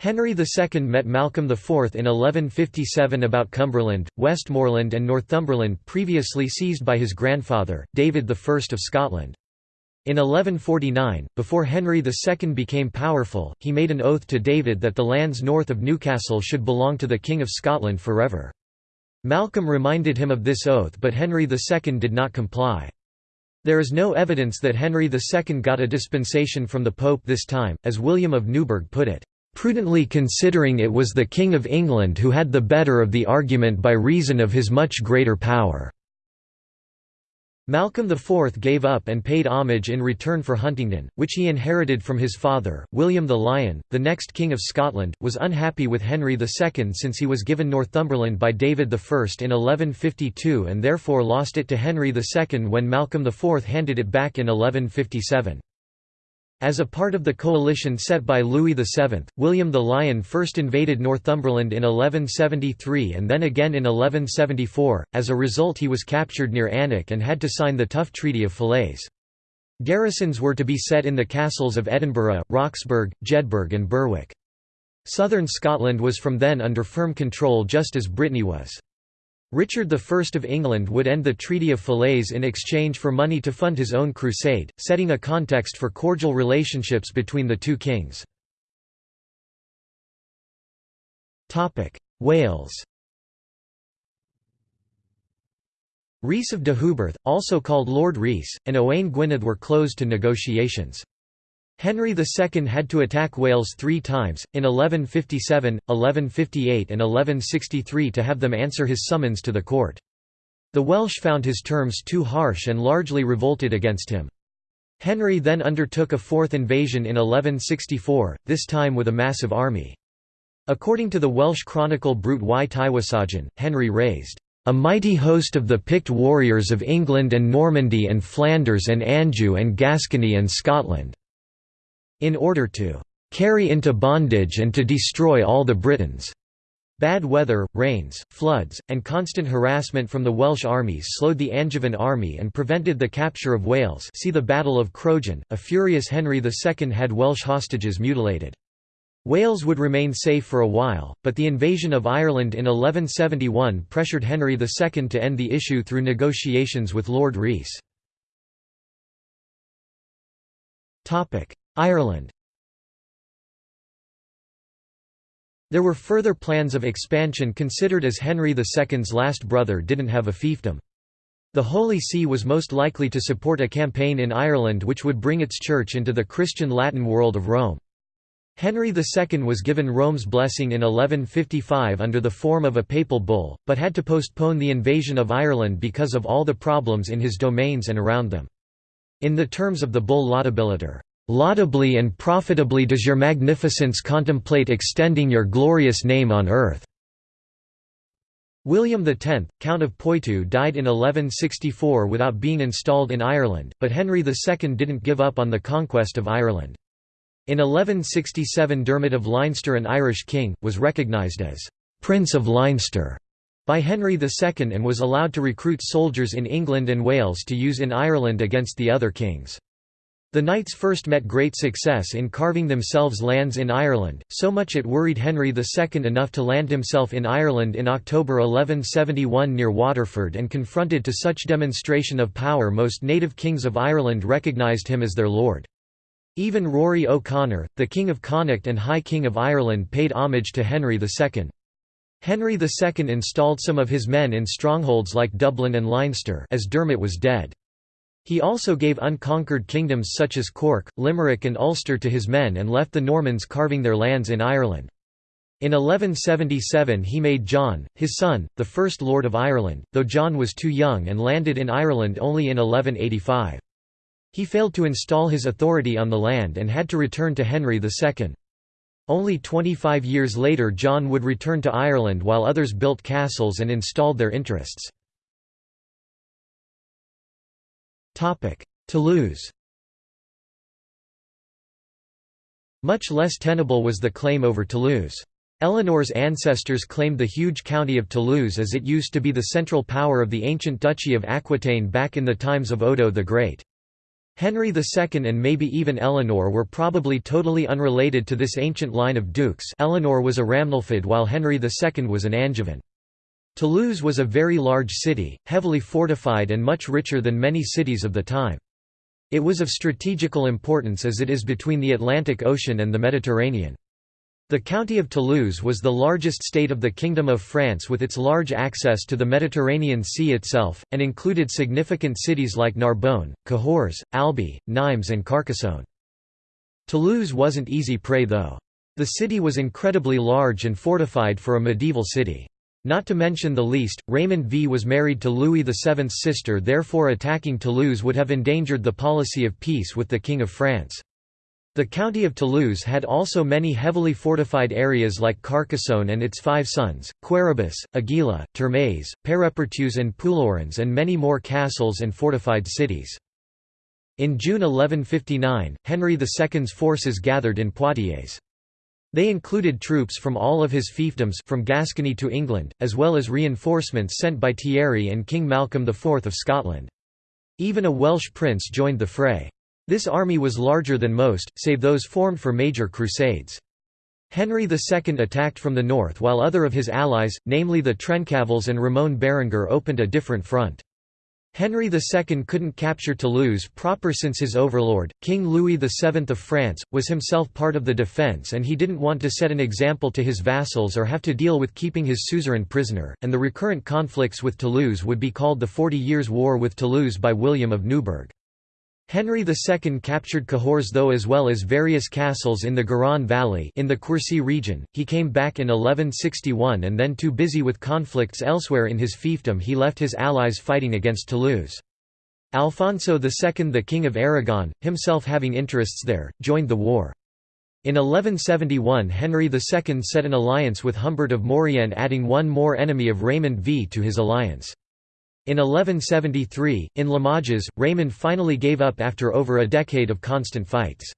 Henry II met Malcolm IV in 1157 about Cumberland, Westmoreland and Northumberland previously seized by his grandfather, David I of Scotland. In 1149, before Henry II became powerful, he made an oath to David that the lands north of Newcastle should belong to the King of Scotland forever. Malcolm reminded him of this oath but Henry II did not comply. There is no evidence that Henry II got a dispensation from the Pope this time, as William of Newburgh put it, "...prudently considering it was the King of England who had the better of the argument by reason of his much greater power." Malcolm IV gave up and paid homage in return for Huntingdon, which he inherited from his father. William the Lion, the next King of Scotland, was unhappy with Henry II since he was given Northumberland by David I in 1152 and therefore lost it to Henry II when Malcolm IV handed it back in 1157. As a part of the coalition set by Louis VII, William the Lion first invaded Northumberland in 1173 and then again in 1174, as a result he was captured near Alnwick and had to sign the tough Treaty of Falaise. Garrisons were to be set in the castles of Edinburgh, Roxburgh, Jedburgh and Berwick. Southern Scotland was from then under firm control just as Brittany was. Richard I of England would end the Treaty of Falaise in exchange for money to fund his own crusade, setting a context for cordial relationships between the two kings. Wales Rhys of Deheubarth, also called Lord Rhys, and Owain Gwynedd were closed to negotiations. Henry II had to attack Wales three times, in 1157, 1158 and 1163 to have them answer his summons to the court. The Welsh found his terms too harsh and largely revolted against him. Henry then undertook a fourth invasion in 1164, this time with a massive army. According to the Welsh chronicle Brut y Tywysogion, Henry raised a mighty host of the picked warriors of England and Normandy and Flanders and Anjou and Gascony and Scotland in order to carry into bondage and to destroy all the Britons. Bad weather, rains, floods, and constant harassment from the Welsh armies slowed the Angevin army and prevented the capture of Wales see the Battle of Crogen, a furious Henry II had Welsh hostages mutilated. Wales would remain safe for a while, but the invasion of Ireland in 1171 pressured Henry II to end the issue through negotiations with Lord Rhys. Ireland There were further plans of expansion considered as Henry II's last brother didn't have a fiefdom. The Holy See was most likely to support a campaign in Ireland which would bring its church into the Christian Latin world of Rome. Henry II was given Rome's blessing in 1155 under the form of a papal bull, but had to postpone the invasion of Ireland because of all the problems in his domains and around them. In the terms of the bull Laudabiliter, "...laudably and profitably does your magnificence contemplate extending your glorious name on earth." William X, Count of Poitou died in 1164 without being installed in Ireland, but Henry II didn't give up on the conquest of Ireland. In 1167 Dermot of Leinster an Irish king, was recognised as «Prince of Leinster» by Henry II and was allowed to recruit soldiers in England and Wales to use in Ireland against the other kings. The knights first met great success in carving themselves lands in Ireland, so much it worried Henry II enough to land himself in Ireland in October 1171 near Waterford and confronted to such demonstration of power most native kings of Ireland recognised him as their lord. Even Rory O'Connor, the King of Connacht and High King of Ireland paid homage to Henry II. Henry II installed some of his men in strongholds like Dublin and Leinster as Dermot was dead. He also gave unconquered kingdoms such as Cork, Limerick and Ulster to his men and left the Normans carving their lands in Ireland. In 1177 he made John, his son, the first Lord of Ireland, though John was too young and landed in Ireland only in 1185. He failed to install his authority on the land and had to return to Henry II. Only 25 years later John would return to Ireland while others built castles and installed their interests. Toulouse Much less tenable was the claim over Toulouse. Eleanor's ancestors claimed the huge county of Toulouse as it used to be the central power of the ancient Duchy of Aquitaine back in the times of Odo the Great. Henry II and maybe even Eleanor were probably totally unrelated to this ancient line of dukes Eleanor was a Ramnulfid while Henry II was an Angevin. Toulouse was a very large city, heavily fortified and much richer than many cities of the time. It was of strategical importance as it is between the Atlantic Ocean and the Mediterranean. The county of Toulouse was the largest state of the Kingdom of France with its large access to the Mediterranean Sea itself, and included significant cities like Narbonne, Cahors, Albi, Nimes and Carcassonne. Toulouse wasn't easy prey though. The city was incredibly large and fortified for a medieval city. Not to mention the least, Raymond V was married to Louis VII's sister therefore attacking Toulouse would have endangered the policy of peace with the King of France. The county of Toulouse had also many heavily fortified areas like Carcassonne and its five sons, Quéribus, Aguila, Termes, Peyrepertuse and Puilaurens and many more castles and fortified cities. In June 1159, Henry II's forces gathered in Poitiers. They included troops from all of his fiefdoms from Gascony to England, as well as reinforcements sent by Thierry and King Malcolm IV of Scotland. Even a Welsh prince joined the fray. This army was larger than most, save those formed for major crusades. Henry II attacked from the north while other of his allies, namely the Trencavals and Ramon Berenguer opened a different front. Henry II couldn't capture Toulouse proper since his overlord, King Louis VII of France, was himself part of the defence and he didn't want to set an example to his vassals or have to deal with keeping his suzerain prisoner, and the recurrent conflicts with Toulouse would be called the Forty Years' War with Toulouse by William of Newburgh. Henry II captured Cahors though as well as various castles in the Garonne Valley in the Quercy region. He came back in 1161 and then too busy with conflicts elsewhere in his fiefdom he left his allies fighting against Toulouse. Alfonso II the King of Aragon, himself having interests there, joined the war. In 1171 Henry II set an alliance with Humbert of Maurienne adding one more enemy of Raymond V to his alliance. In 1173, in Limoges, Raymond finally gave up after over a decade of constant fights.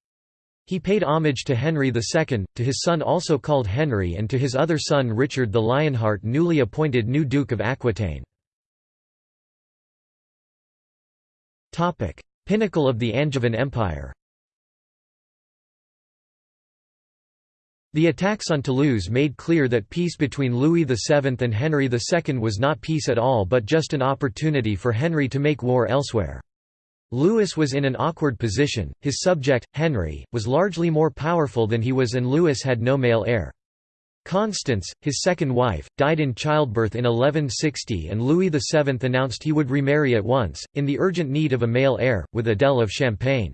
He paid homage to Henry II, to his son also called Henry and to his other son Richard the Lionheart newly appointed new Duke of Aquitaine. Pinnacle of the Angevin Empire The attacks on Toulouse made clear that peace between Louis VII and Henry II was not peace at all but just an opportunity for Henry to make war elsewhere. Louis was in an awkward position, his subject, Henry, was largely more powerful than he was and Louis had no male heir. Constance, his second wife, died in childbirth in 1160 and Louis VII announced he would remarry at once, in the urgent need of a male heir, with Adele of Champagne.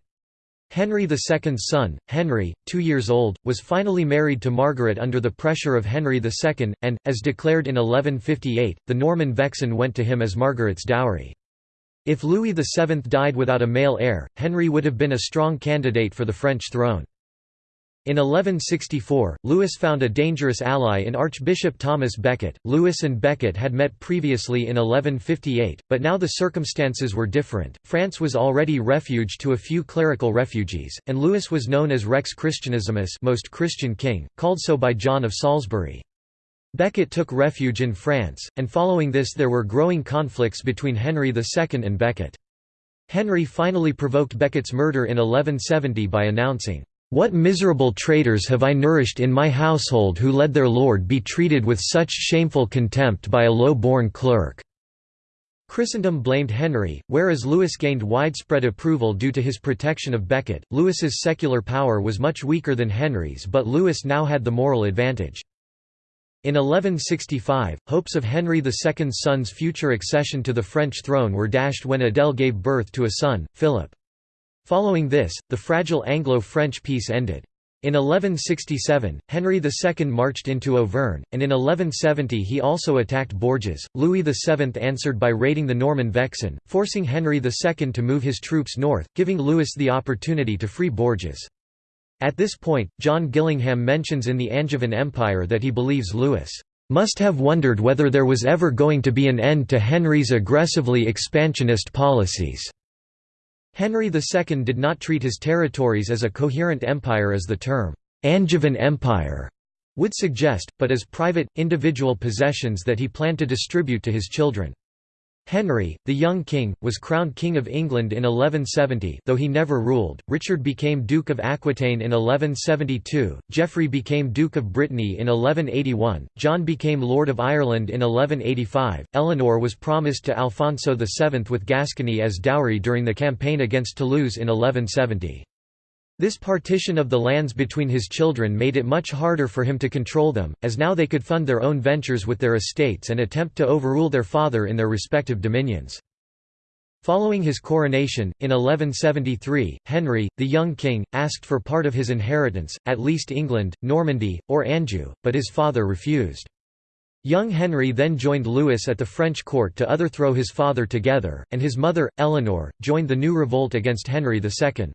Henry II's son, Henry, two years old, was finally married to Margaret under the pressure of Henry II, and, as declared in 1158, the Norman Vexin went to him as Margaret's dowry. If Louis VII died without a male heir, Henry would have been a strong candidate for the French throne. In 1164, Louis found a dangerous ally in Archbishop Thomas Becket. Louis and Becket had met previously in 1158, but now the circumstances were different. France was already refuge to a few clerical refugees, and Louis was known as Rex Christianissimus, most Christian king, called so by John of Salisbury. Becket took refuge in France, and following this there were growing conflicts between Henry II and Becket. Henry finally provoked Becket's murder in 1170 by announcing, "'What miserable traitors have I nourished in my household who let their lord be treated with such shameful contempt by a low-born clerk?' Christendom blamed Henry, whereas Louis gained widespread approval due to his protection of Becket. Louis's secular power was much weaker than Henry's but Louis now had the moral advantage. In 1165, hopes of Henry II's son's future accession to the French throne were dashed when Adele gave birth to a son, Philip. Following this, the fragile Anglo-French peace ended. In 1167, Henry II marched into Auvergne, and in 1170 he also attacked Bourges. Louis VII answered by raiding the Norman Vexin, forcing Henry II to move his troops north, giving Louis the opportunity to free Bourges. At this point, John Gillingham mentions in the Angevin Empire that he believes Louis must have wondered whether there was ever going to be an end to Henry's aggressively expansionist policies. Henry II did not treat his territories as a coherent empire as the term Angevin Empire would suggest, but as private, individual possessions that he planned to distribute to his children. Henry, the young king, was crowned King of England in 1170 though he never ruled, Richard became Duke of Aquitaine in 1172, Geoffrey became Duke of Brittany in 1181, John became Lord of Ireland in 1185, Eleanor was promised to Alfonso VII with Gascony as dowry during the campaign against Toulouse in 1170. This partition of the lands between his children made it much harder for him to control them, as now they could fund their own ventures with their estates and attempt to overrule their father in their respective dominions. Following his coronation, in 1173, Henry, the young king, asked for part of his inheritance, at least England, Normandy, or Anjou, but his father refused. Young Henry then joined Louis at the French court to otherthrow his father together, and his mother, Eleanor, joined the new revolt against Henry II.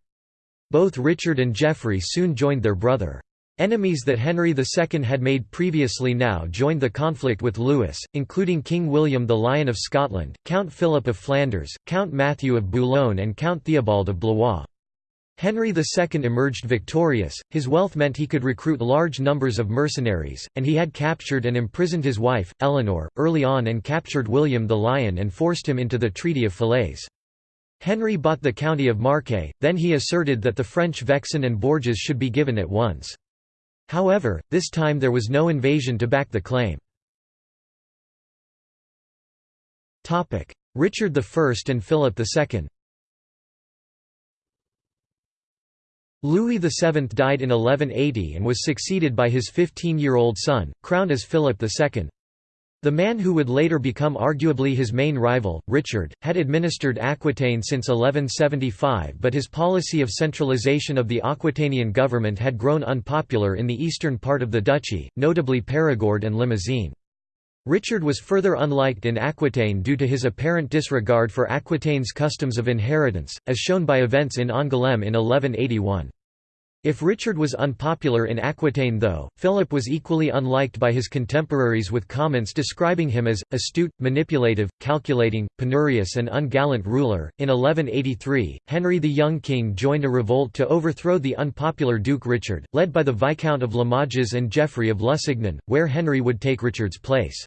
Both Richard and Geoffrey soon joined their brother. Enemies that Henry II had made previously now joined the conflict with Louis, including King William the Lion of Scotland, Count Philip of Flanders, Count Matthew of Boulogne and Count Theobald of Blois. Henry II emerged victorious, his wealth meant he could recruit large numbers of mercenaries, and he had captured and imprisoned his wife, Eleanor, early on and captured William the Lion and forced him into the Treaty of Falaise. Henry bought the county of Marche, then he asserted that the French Vexin and Bourges should be given at once. However, this time there was no invasion to back the claim. Richard I and Philip II Louis VII died in 1180 and was succeeded by his 15-year-old son, crowned as Philip II. The man who would later become arguably his main rival, Richard, had administered Aquitaine since 1175 but his policy of centralization of the Aquitanian government had grown unpopular in the eastern part of the duchy, notably Périgord and Limousin. Richard was further unliked in Aquitaine due to his apparent disregard for Aquitaine's customs of inheritance, as shown by events in Angoulême in 1181. If Richard was unpopular in Aquitaine though, Philip was equally unliked by his contemporaries with comments describing him as, astute, manipulative, calculating, penurious and ungallant ruler. In 1183, Henry the Young King joined a revolt to overthrow the unpopular Duke Richard, led by the Viscount of Limoges and Geoffrey of Lusignan, where Henry would take Richard's place.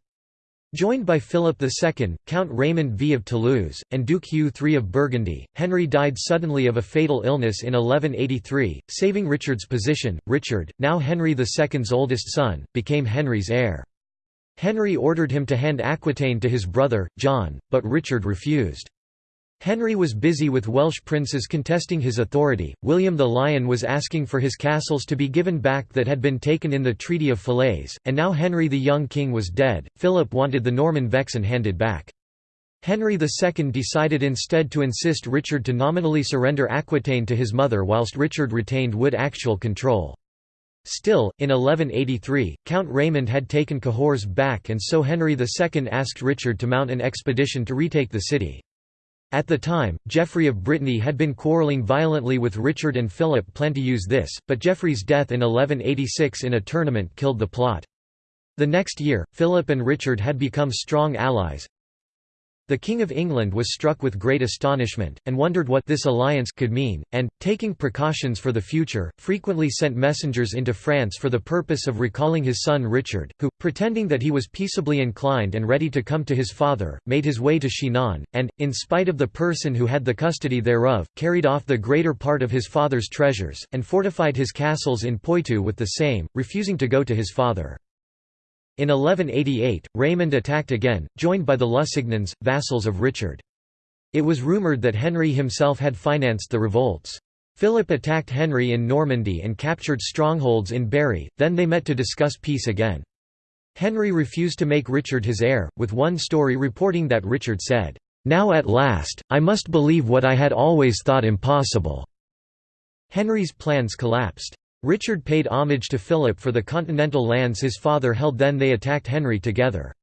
Joined by Philip II, Count Raymond V of Toulouse, and Duke Hugh III of Burgundy, Henry died suddenly of a fatal illness in 1183, saving Richard's position. Richard, now Henry II's oldest son, became Henry's heir. Henry ordered him to hand Aquitaine to his brother, John, but Richard refused. Henry was busy with Welsh princes contesting his authority. William the Lion was asking for his castles to be given back that had been taken in the Treaty of Falaise, and now Henry the young king was dead. Philip wanted the Norman Vexin handed back. Henry II decided instead to insist Richard to nominally surrender Aquitaine to his mother whilst Richard retained Wood actual control. Still, in 1183, Count Raymond had taken Cahors back and so Henry II asked Richard to mount an expedition to retake the city. At the time, Geoffrey of Brittany had been quarrelling violently with Richard and Philip planned to use this, but Geoffrey's death in 1186 in a tournament killed the plot. The next year, Philip and Richard had become strong allies, the King of England was struck with great astonishment, and wondered what this alliance could mean, and, taking precautions for the future, frequently sent messengers into France for the purpose of recalling his son Richard, who, pretending that he was peaceably inclined and ready to come to his father, made his way to Chinon, and, in spite of the person who had the custody thereof, carried off the greater part of his father's treasures, and fortified his castles in Poitou with the same, refusing to go to his father. In 1188, Raymond attacked again, joined by the Lusignans, vassals of Richard. It was rumoured that Henry himself had financed the revolts. Philip attacked Henry in Normandy and captured strongholds in Berry, then they met to discuss peace again. Henry refused to make Richard his heir, with one story reporting that Richard said, "'Now at last, I must believe what I had always thought impossible." Henry's plans collapsed. Richard paid homage to Philip for the continental lands his father held then they attacked Henry together.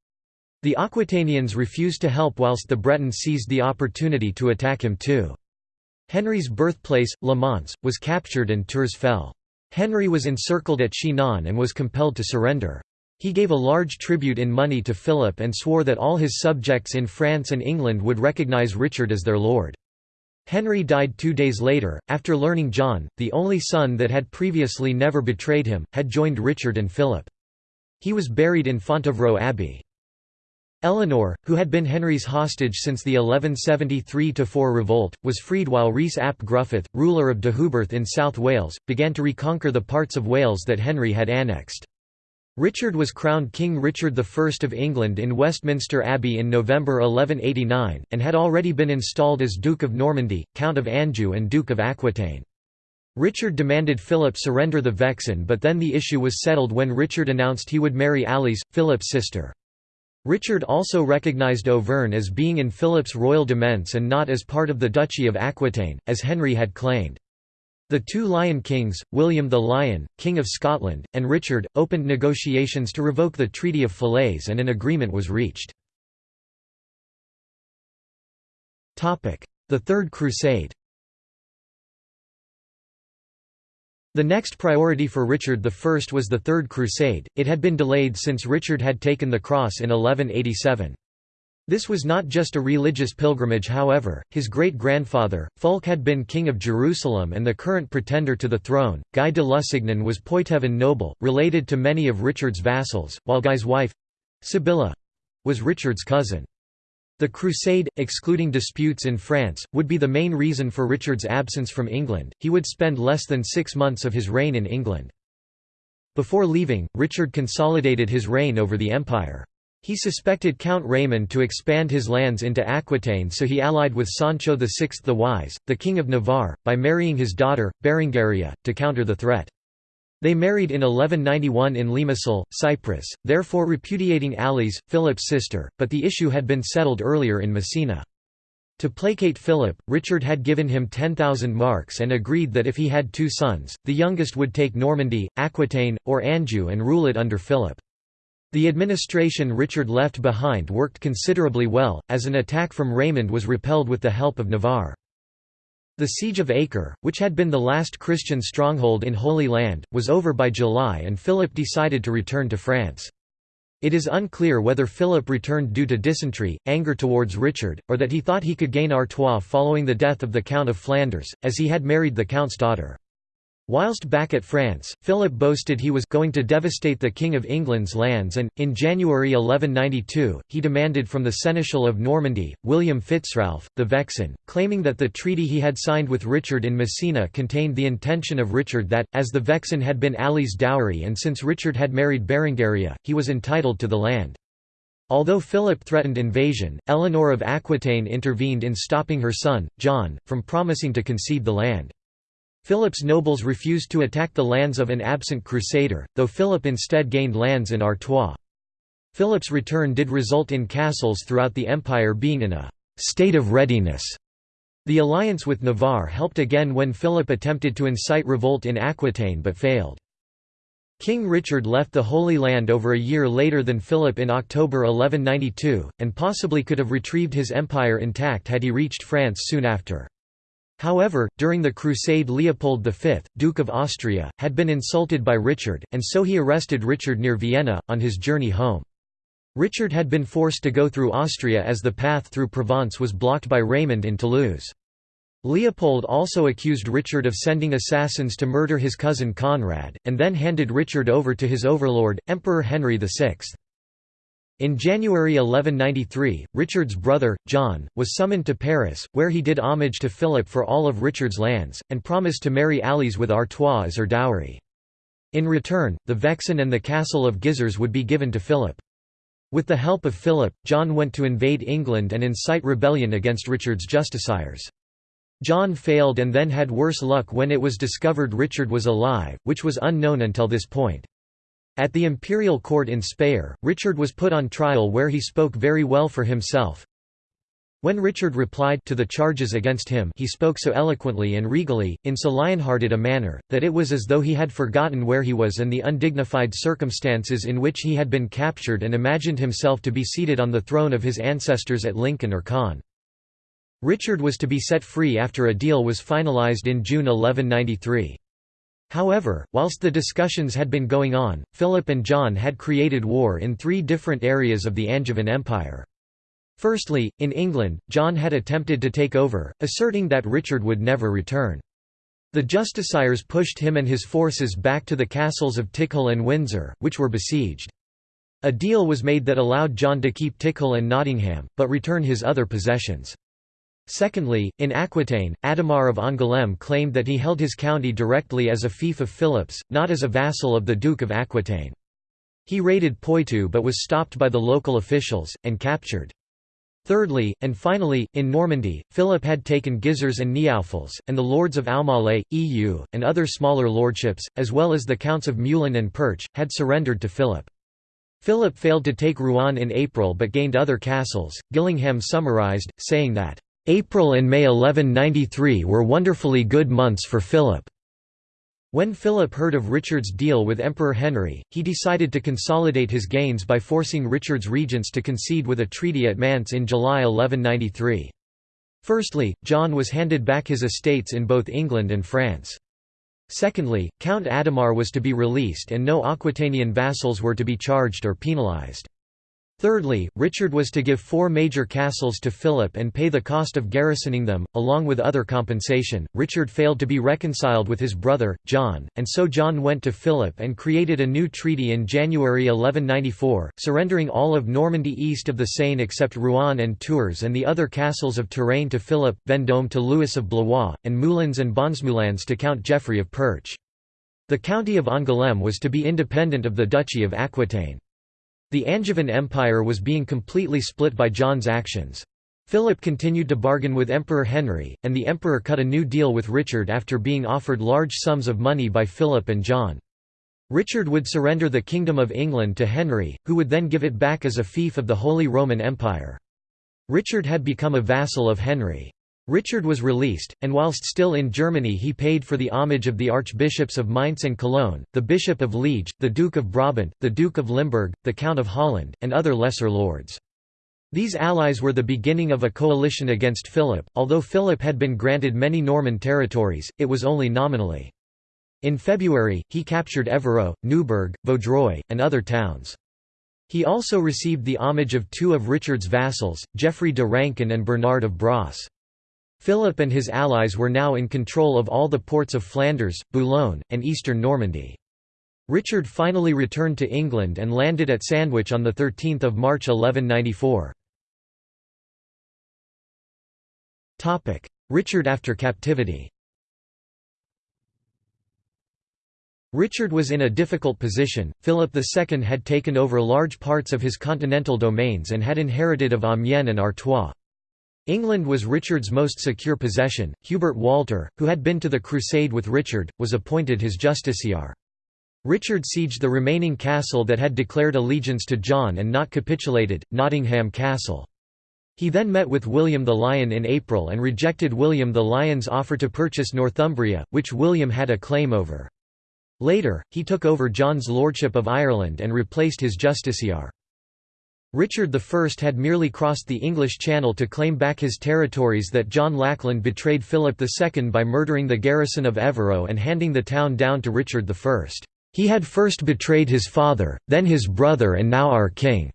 The Aquitanians refused to help whilst the Bretons seized the opportunity to attack him too. Henry's birthplace, Le Mans, was captured and Tours fell. Henry was encircled at Chinon and was compelled to surrender. He gave a large tribute in money to Philip and swore that all his subjects in France and England would recognise Richard as their lord. Henry died two days later, after learning John, the only son that had previously never betrayed him, had joined Richard and Philip. He was buried in Fontevraud Abbey. Eleanor, who had been Henry's hostage since the 1173–4 revolt, was freed while Rhys ap Gruffydd, ruler of Deheubarth in South Wales, began to reconquer the parts of Wales that Henry had annexed. Richard was crowned King Richard I of England in Westminster Abbey in November 1189, and had already been installed as Duke of Normandy, Count of Anjou and Duke of Aquitaine. Richard demanded Philip surrender the Vexin but then the issue was settled when Richard announced he would marry Alice, Philip's sister. Richard also recognised Auvergne as being in Philip's royal demesne and not as part of the Duchy of Aquitaine, as Henry had claimed. The two Lion Kings, William the Lion, King of Scotland, and Richard, opened negotiations to revoke the Treaty of Falaise and an agreement was reached. The Third Crusade The next priority for Richard I was the Third Crusade, it had been delayed since Richard had taken the cross in 1187. This was not just a religious pilgrimage however, his great-grandfather, Fulk had been king of Jerusalem and the current pretender to the throne, Guy de Lusignan was Poitevin noble, related to many of Richard's vassals, while Guy's wife—Sibylla—was Richard's cousin. The crusade, excluding disputes in France, would be the main reason for Richard's absence from England, he would spend less than six months of his reign in England. Before leaving, Richard consolidated his reign over the empire. He suspected Count Raymond to expand his lands into Aquitaine so he allied with Sancho VI the Wise, the King of Navarre, by marrying his daughter, Berengaria, to counter the threat. They married in 1191 in Limassol, Cyprus, therefore repudiating Alice, Philip's sister, but the issue had been settled earlier in Messina. To placate Philip, Richard had given him 10,000 marks and agreed that if he had two sons, the youngest would take Normandy, Aquitaine, or Anjou and rule it under Philip. The administration Richard left behind worked considerably well, as an attack from Raymond was repelled with the help of Navarre. The Siege of Acre, which had been the last Christian stronghold in Holy Land, was over by July and Philip decided to return to France. It is unclear whether Philip returned due to dysentery, anger towards Richard, or that he thought he could gain Artois following the death of the Count of Flanders, as he had married the Count's daughter. Whilst back at France, Philip boasted he was going to devastate the King of England's lands and, in January 1192, he demanded from the Seneschal of Normandy, William Fitzralph, the Vexin, claiming that the treaty he had signed with Richard in Messina contained the intention of Richard that, as the Vexin had been Ali's dowry and since Richard had married Berengaria, he was entitled to the land. Although Philip threatened invasion, Eleanor of Aquitaine intervened in stopping her son, John, from promising to concede the land. Philip's nobles refused to attack the lands of an absent crusader, though Philip instead gained lands in Artois. Philip's return did result in castles throughout the empire being in a «state of readiness». The alliance with Navarre helped again when Philip attempted to incite revolt in Aquitaine but failed. King Richard left the Holy Land over a year later than Philip in October 1192, and possibly could have retrieved his empire intact had he reached France soon after. However, during the crusade Leopold V, Duke of Austria, had been insulted by Richard, and so he arrested Richard near Vienna, on his journey home. Richard had been forced to go through Austria as the path through Provence was blocked by Raymond in Toulouse. Leopold also accused Richard of sending assassins to murder his cousin Conrad, and then handed Richard over to his overlord, Emperor Henry VI. In January 1193, Richard's brother, John, was summoned to Paris, where he did homage to Philip for all of Richard's lands, and promised to marry Alice with Artois as her dowry. In return, the Vexin and the castle of Gisors would be given to Philip. With the help of Philip, John went to invade England and incite rebellion against Richard's justiciars. John failed and then had worse luck when it was discovered Richard was alive, which was unknown until this point. At the imperial court in Speyer, Richard was put on trial where he spoke very well for himself. When Richard replied to the charges against him he spoke so eloquently and regally, in so lion-hearted a manner, that it was as though he had forgotten where he was and the undignified circumstances in which he had been captured and imagined himself to be seated on the throne of his ancestors at Lincoln or Caen. Richard was to be set free after a deal was finalized in June 1193. However, whilst the discussions had been going on, Philip and John had created war in three different areas of the Angevin Empire. Firstly, in England, John had attempted to take over, asserting that Richard would never return. The justiciars pushed him and his forces back to the castles of Tickhill and Windsor, which were besieged. A deal was made that allowed John to keep Tickhill and Nottingham, but return his other possessions. Secondly, in Aquitaine, Adhemar of Angoulême claimed that he held his county directly as a fief of Philip's, not as a vassal of the Duke of Aquitaine. He raided Poitou but was stopped by the local officials, and captured. Thirdly, and finally, in Normandy, Philip had taken Gisors and Neaufles, and the lords of Aumale, Eu, and other smaller lordships, as well as the counts of Meulan and Perche, had surrendered to Philip. Philip failed to take Rouen in April but gained other castles. Gillingham summarized, saying that, April and May 1193 were wonderfully good months for Philip. When Philip heard of Richard's deal with Emperor Henry, he decided to consolidate his gains by forcing Richard's regents to concede with a treaty at Mantes in July 1193. Firstly, John was handed back his estates in both England and France. Secondly, Count Adhemar was to be released and no Aquitanian vassals were to be charged or penalized. Thirdly, Richard was to give four major castles to Philip and pay the cost of garrisoning them, along with other compensation. Richard failed to be reconciled with his brother, John, and so John went to Philip and created a new treaty in January 1194, surrendering all of Normandy east of the Seine except Rouen and Tours and the other castles of Touraine to Philip, Vendôme to Louis of Blois, and Moulins and Bonsemoulins to Count Geoffrey of Perche. The county of Angoulême was to be independent of the Duchy of Aquitaine. The Angevin Empire was being completely split by John's actions. Philip continued to bargain with Emperor Henry, and the emperor cut a new deal with Richard after being offered large sums of money by Philip and John. Richard would surrender the Kingdom of England to Henry, who would then give it back as a fief of the Holy Roman Empire. Richard had become a vassal of Henry. Richard was released, and whilst still in Germany he paid for the homage of the archbishops of Mainz and Cologne, the Bishop of Liege, the Duke of Brabant, the Duke of Limburg, the Count of Holland, and other lesser lords. These allies were the beginning of a coalition against Philip, although Philip had been granted many Norman territories, it was only nominally. In February, he captured Evreux, Neubourg, Vaudreuil, and other towns. He also received the homage of two of Richard's vassals, Geoffrey de Rancon and Bernard of Brasse. Philip and his allies were now in control of all the ports of Flanders, Boulogne, and eastern Normandy. Richard finally returned to England and landed at Sandwich on 13 March 1194. Richard after captivity Richard was in a difficult position, Philip II had taken over large parts of his continental domains and had inherited of Amiens and Artois. England was Richard's most secure possession. Hubert Walter, who had been to the crusade with Richard, was appointed his justiciar. Richard sieged the remaining castle that had declared allegiance to John and not capitulated, Nottingham Castle. He then met with William the Lion in April and rejected William the Lion's offer to purchase Northumbria, which William had a claim over. Later, he took over John's lordship of Ireland and replaced his justiciar. Richard I had merely crossed the English Channel to claim back his territories that John Lackland betrayed Philip II by murdering the garrison of Evreux and handing the town down to Richard I. "'He had first betrayed his father, then his brother and now our king,'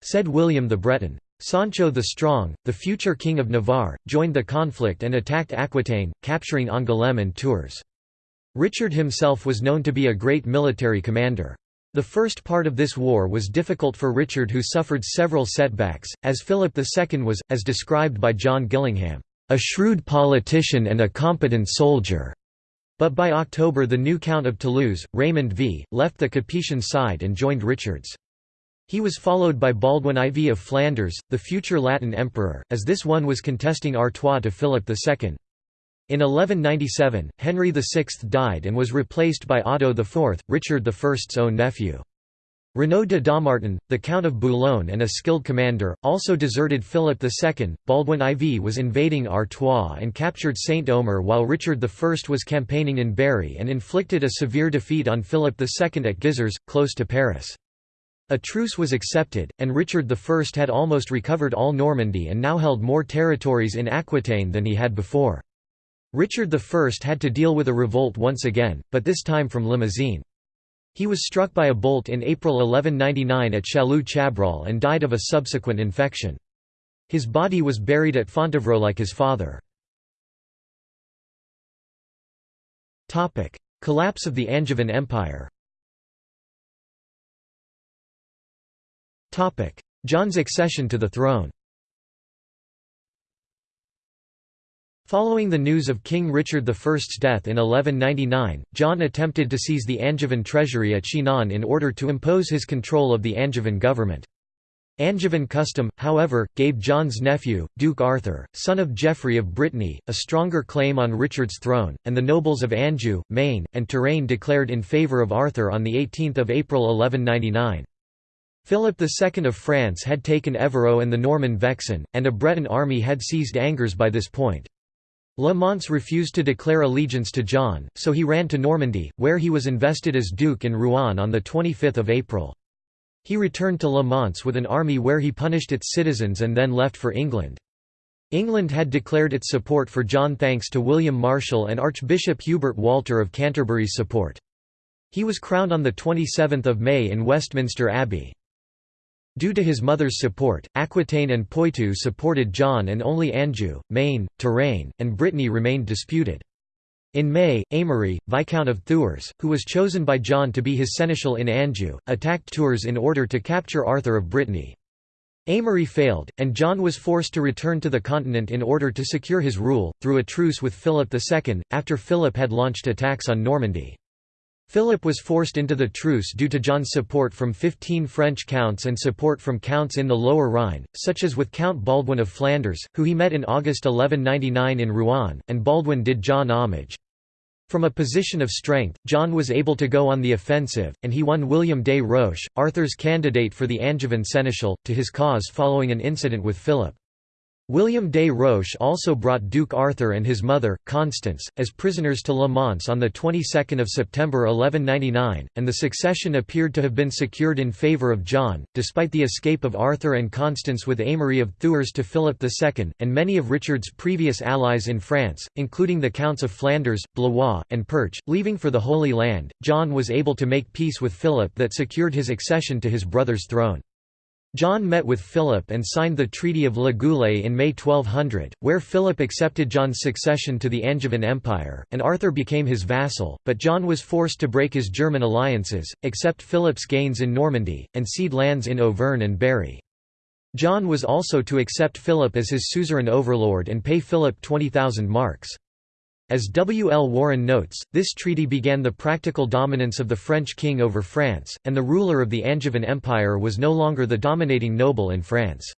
said William the Breton. Sancho the Strong, the future king of Navarre, joined the conflict and attacked Aquitaine, capturing Angoulême and Tours. Richard himself was known to be a great military commander. The first part of this war was difficult for Richard who suffered several setbacks, as Philip II was, as described by John Gillingham, "...a shrewd politician and a competent soldier." But by October the new Count of Toulouse, Raymond V, left the Capetian side and joined Richard's. He was followed by Baldwin IV of Flanders, the future Latin emperor, as this one was contesting Artois to Philip II. In 1197, Henry VI died and was replaced by Otto IV, Richard I's own nephew. Renaud de Dammartin, the Count of Boulogne and a skilled commander, also deserted Philip II. Baldwin IV was invading Artois and captured Saint-Omer while Richard I was campaigning in Berry and inflicted a severe defeat on Philip II at Gisors, close to Paris. A truce was accepted, and Richard I had almost recovered all Normandy and now held more territories in Aquitaine than he had before. Richard I had to deal with a revolt once again, but this time from Limousin. He was struck by a bolt in April 1199 at Châlus-Chabrol and died of a subsequent infection. His body was buried at Fontevraud like his father. Collapse of the Angevin Empire John's accession to the throne Following the news of King Richard I's death in 1199, John attempted to seize the Angevin treasury at Chinon in order to impose his control of the Angevin government. Angevin custom, however, gave John's nephew, Duke Arthur, son of Geoffrey of Brittany, a stronger claim on Richard's throne, and the nobles of Anjou, Maine, and Touraine declared in favour of Arthur on 18 April 1199. Philip II of France had taken Evreux and the Norman Vexin, and a Breton army had seized Angers by this point. Le Mans refused to declare allegiance to John, so he ran to Normandy, where he was invested as duke in Rouen on 25 April. He returned to Le Mans with an army where he punished its citizens and then left for England. England had declared its support for John thanks to William Marshal and Archbishop Hubert Walter of Canterbury's support. He was crowned on 27 May in Westminster Abbey. Due to his mother's support, Aquitaine and Poitou supported John and only Anjou, Maine, Touraine, and Brittany remained disputed. In May, Amory, Viscount of Thouars, who was chosen by John to be his seneschal in Anjou, attacked Tours in order to capture Arthur of Brittany. Amory failed, and John was forced to return to the continent in order to secure his rule, through a truce with Philip II, after Philip had launched attacks on Normandy. Philip was forced into the truce due to John's support from 15 French counts and support from counts in the Lower Rhine, such as with Count Baldwin of Flanders, who he met in August 1199 in Rouen, and Baldwin did John homage. From a position of strength, John was able to go on the offensive, and he won William des Roches, Arthur's candidate for the Angevin seneschal, to his cause following an incident with Philip. William des Roches also brought Duke Arthur and his mother, Constance, as prisoners to Le Mans on the 22nd of September 1199, and the succession appeared to have been secured in favour of John, despite the escape of Arthur and Constance with Aymery of Thouars to Philip II, and many of Richard's previous allies in France, including the Counts of Flanders, Blois, and Perche, leaving for the Holy Land. John was able to make peace with Philip that secured his accession to his brother's throne. John met with Philip and signed the Treaty of Le Goulet in May 1200, where Philip accepted John's succession to the Angevin Empire, and Arthur became his vassal, but John was forced to break his German alliances, accept Philip's gains in Normandy, and cede lands in Auvergne and Berry. John was also to accept Philip as his suzerain overlord and pay Philip 20,000 marks. As W. L. Warren notes, this treaty began the practical dominance of the French king over France, and the ruler of the Angevin Empire was no longer the dominating noble in France.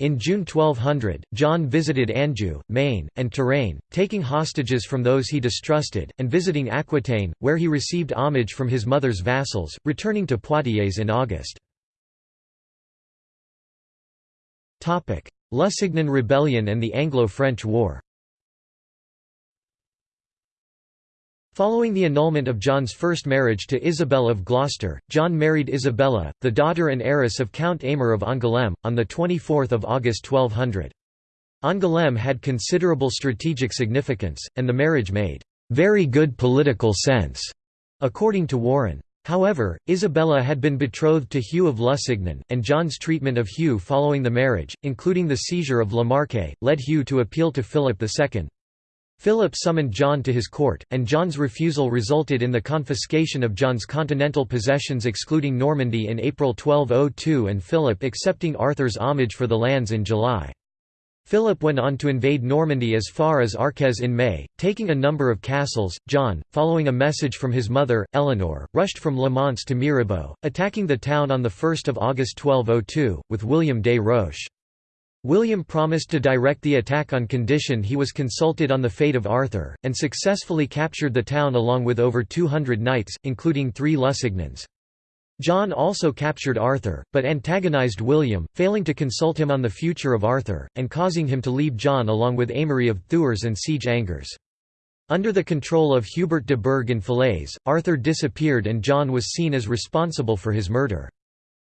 In June 1200, John visited Anjou, Maine, and Touraine, taking hostages from those he distrusted, and visiting Aquitaine, where he received homage from his mother's vassals, returning to Poitiers in August. Lusignan Rebellion and the Anglo-French War Following the annulment of John's first marriage to Isabel of Gloucester, John married Isabella, the daughter and heiress of Count Aymer of Angoulême, on 24 August 1200. Angoulême had considerable strategic significance, and the marriage made "...very good political sense", according to Warren. However, Isabella had been betrothed to Hugh of Lusignan, and John's treatment of Hugh following the marriage, including the seizure of La Marque, led Hugh to appeal to Philip II. Philip summoned John to his court, and John's refusal resulted in the confiscation of John's continental possessions excluding Normandy in April 1202 and Philip accepting Arthur's homage for the lands in July. Philip went on to invade Normandy as far as Arques in May, taking a number of castles. John, following a message from his mother, Eleanor, rushed from Le Mans to Mirebeau, attacking the town on 1 August 1202, with William des Roches. William promised to direct the attack on condition he was consulted on the fate of Arthur, and successfully captured the town along with over 200 knights, including three Lusignans. John also captured Arthur, but antagonized William, failing to consult him on the future of Arthur, and causing him to leave John along with Aymery of Thouars and siege Angers. Under the control of Hubert de Burgh in Falaise, Arthur disappeared and John was seen as responsible for his murder.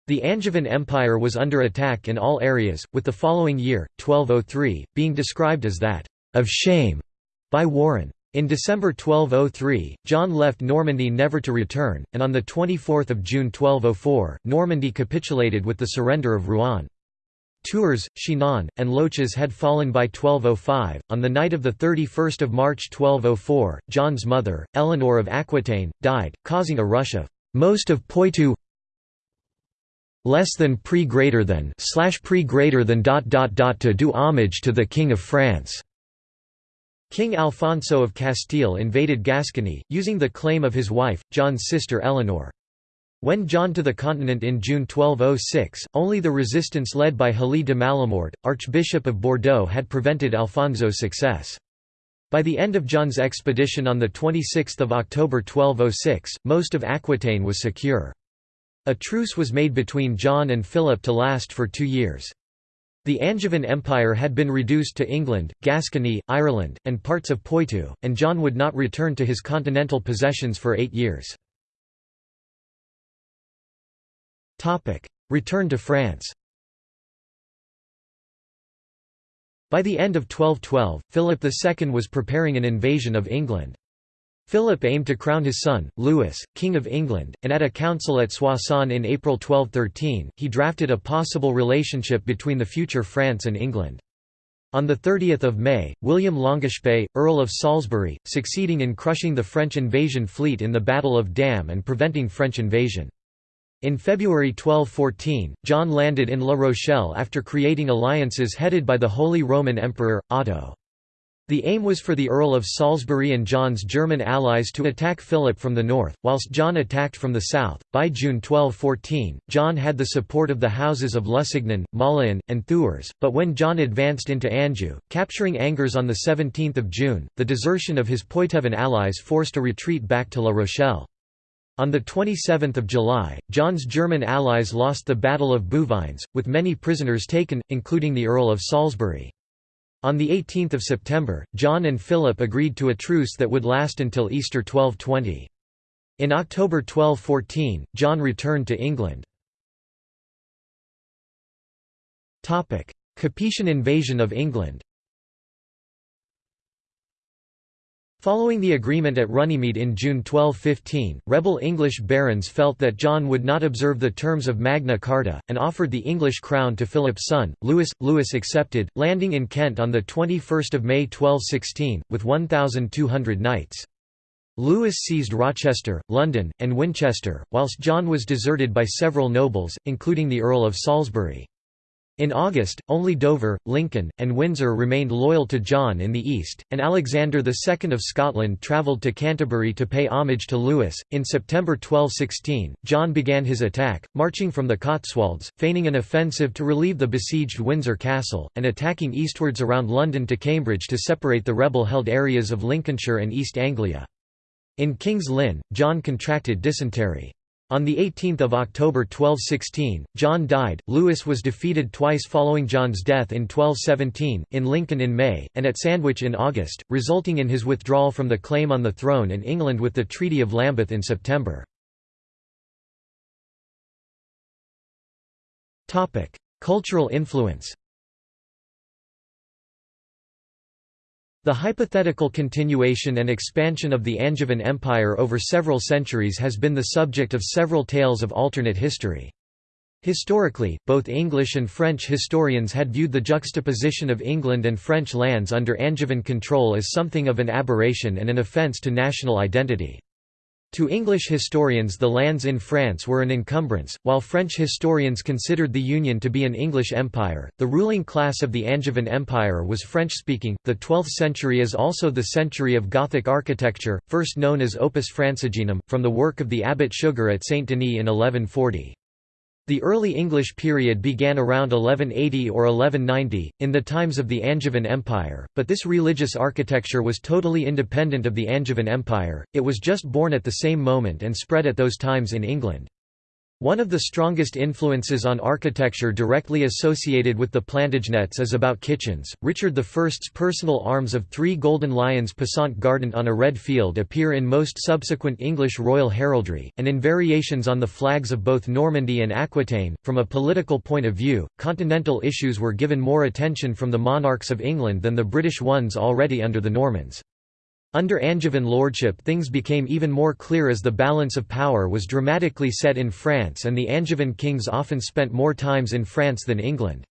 The Angevin Empire was under attack in all areas, with the following year, 1203, being described as that of shame by Warren. In December 1203, John left Normandy never to return, and on 24 June 1204, Normandy capitulated with the surrender of Rouen. Tours, Chinon, and Loches had fallen by 1205. On the night of 31 March 1204, John's mother, Eleanor of Aquitaine, died, causing a rush of most of Poitou less than pre greater than slash pre greater than dot dot dot to do homage to the King of France. King Alfonso of Castile invaded Gascony, using the claim of his wife, John's sister Eleanor. When John to the continent in June 1206, only the resistance led by Heli de Malamort, Archbishop of Bordeaux had prevented Alfonso's success. By the end of John's expedition on 26 October 1206, most of Aquitaine was secure. A truce was made between John and Philip to last for two years. The Angevin Empire had been reduced to England, Gascony, Ireland, and parts of Poitou, and John would not return to his continental possessions for eight years. Return to France By the end of 1212, Philip II was preparing an invasion of England. Philip aimed to crown his son, Louis, King of England, and at a council at Soissons in April 1213, he drafted a possible relationship between the future France and England. On 30 May, William Longuespée, Earl of Salisbury, succeeding in crushing the French invasion fleet in the Battle of Damme and preventing French invasion. In February 1214, John landed in La Rochelle after creating alliances headed by the Holy Roman Emperor, Otto. The aim was for the Earl of Salisbury and John's German allies to attack Philip from the north, whilst John attacked from the south. By June 1214, John had the support of the houses of Lusignan, Mauléon, and Thouars, but when John advanced into Anjou, capturing Angers on 17 June, the desertion of his Poitevin allies forced a retreat back to La Rochelle. On 27 July, John's German allies lost the Battle of Bouvines, with many prisoners taken, including the Earl of Salisbury. On 18 September, John and Philip agreed to a truce that would last until Easter 1220. In October 1214, John returned to England. Capetian invasion of England Following the agreement at Runnymede in June 1215, rebel English barons felt that John would not observe the terms of Magna Carta, and offered the English crown to Philip's son, Louis. Louis accepted, landing in Kent on 21 May 1216, with 1,200 knights. Louis seized Rochester, London, and Winchester, whilst John was deserted by several nobles, including the Earl of Salisbury. In August, only Dover, Lincoln, and Windsor remained loyal to John in the east, and Alexander II of Scotland travelled to Canterbury to pay homage to Louis. In September 1216, John began his attack, marching from the Cotswolds, feigning an offensive to relieve the besieged Windsor Castle, and attacking eastwards around London to Cambridge to separate the rebel held areas of Lincolnshire and East Anglia. In King's Lynn, John contracted dysentery. On 18 October 1216, John died. Louis was defeated twice following John's death in 1217, in Lincoln in May, and at Sandwich in August, resulting in his withdrawal from the claim on the throne in England with the Treaty of Lambeth in September. Cultural influence The hypothetical continuation and expansion of the Angevin Empire over several centuries has been the subject of several tales of alternate history. Historically, both English and French historians had viewed the juxtaposition of England and French lands under Angevin control as something of an aberration and an offence to national identity. To English historians the lands in France were an encumbrance, while French historians considered the Union to be an English empire. The ruling class of the Angevin Empire was French-speaking. The 12th century is also the century of Gothic architecture, first known as Opus Francigenum, from the work of the abbot Suger at Saint Denis in 1140. The early English period began around 1180 or 1190, in the times of the Angevin Empire, but this religious architecture was totally independent of the Angevin Empire, it was just born at the same moment and spread at those times in England. One of the strongest influences on architecture directly associated with the Plantagenets is about kitchens. Richard I's personal arms of three golden lions passant guardant on a red field appear in most subsequent English royal heraldry, and in variations on the flags of both Normandy and Aquitaine. From a political point of view, continental issues were given more attention from the monarchs of England than the British ones already under the Normans. Under Angevin lordship things became even more clear as the balance of power was dramatically set in France and the Angevin kings often spent more times in France than England.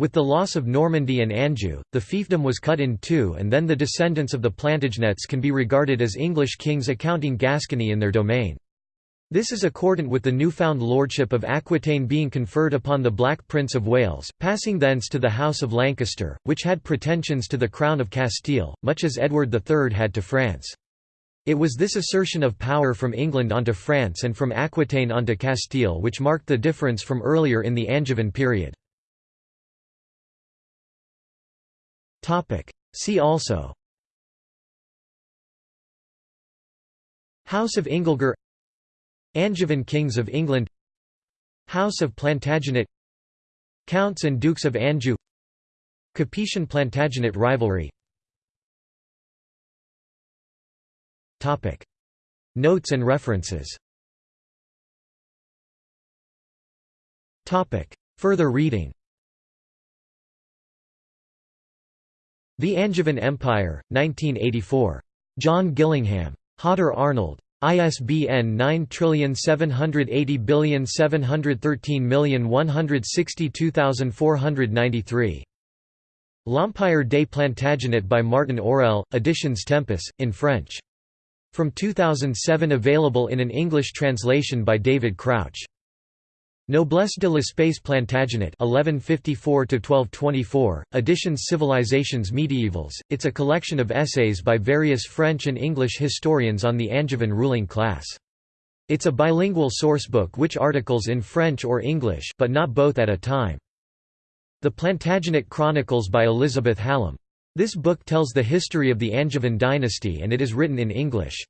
With the loss of Normandy and Anjou, the fiefdom was cut in two and then the descendants of the Plantagenets can be regarded as English kings accounting Gascony in their domain. This is accordant with the newfound lordship of Aquitaine being conferred upon the Black Prince of Wales, passing thence to the House of Lancaster, which had pretensions to the Crown of Castile, much as Edward III had to France. It was this assertion of power from England onto France and from Aquitaine onto Castile which marked the difference from earlier in the Angevin period. See also House of Ingelger Angevin kings of England House of Plantagenet Counts and Dukes of Anjou Capetian-Plantagenet rivalry Notes and references Further reading The Angevin Empire, 1984. John Gillingham. Hodder Arnold. ISBN 9780713162493. L'Empire des Plantagenets by Martin Aurell, Editions Tempus, in French. From 2007 available in an English translation by David Crouch. Noblesse de l'espace Plantagenet 1154–1224, Editions Civilisations Medievals, it's a collection of essays by various French and English historians on the Angevin ruling class. It's a bilingual sourcebook which articles in French or English but not both at a time. The Plantagenet Chronicles by Elizabeth Hallam. This book tells the history of the Angevin dynasty and it is written in English.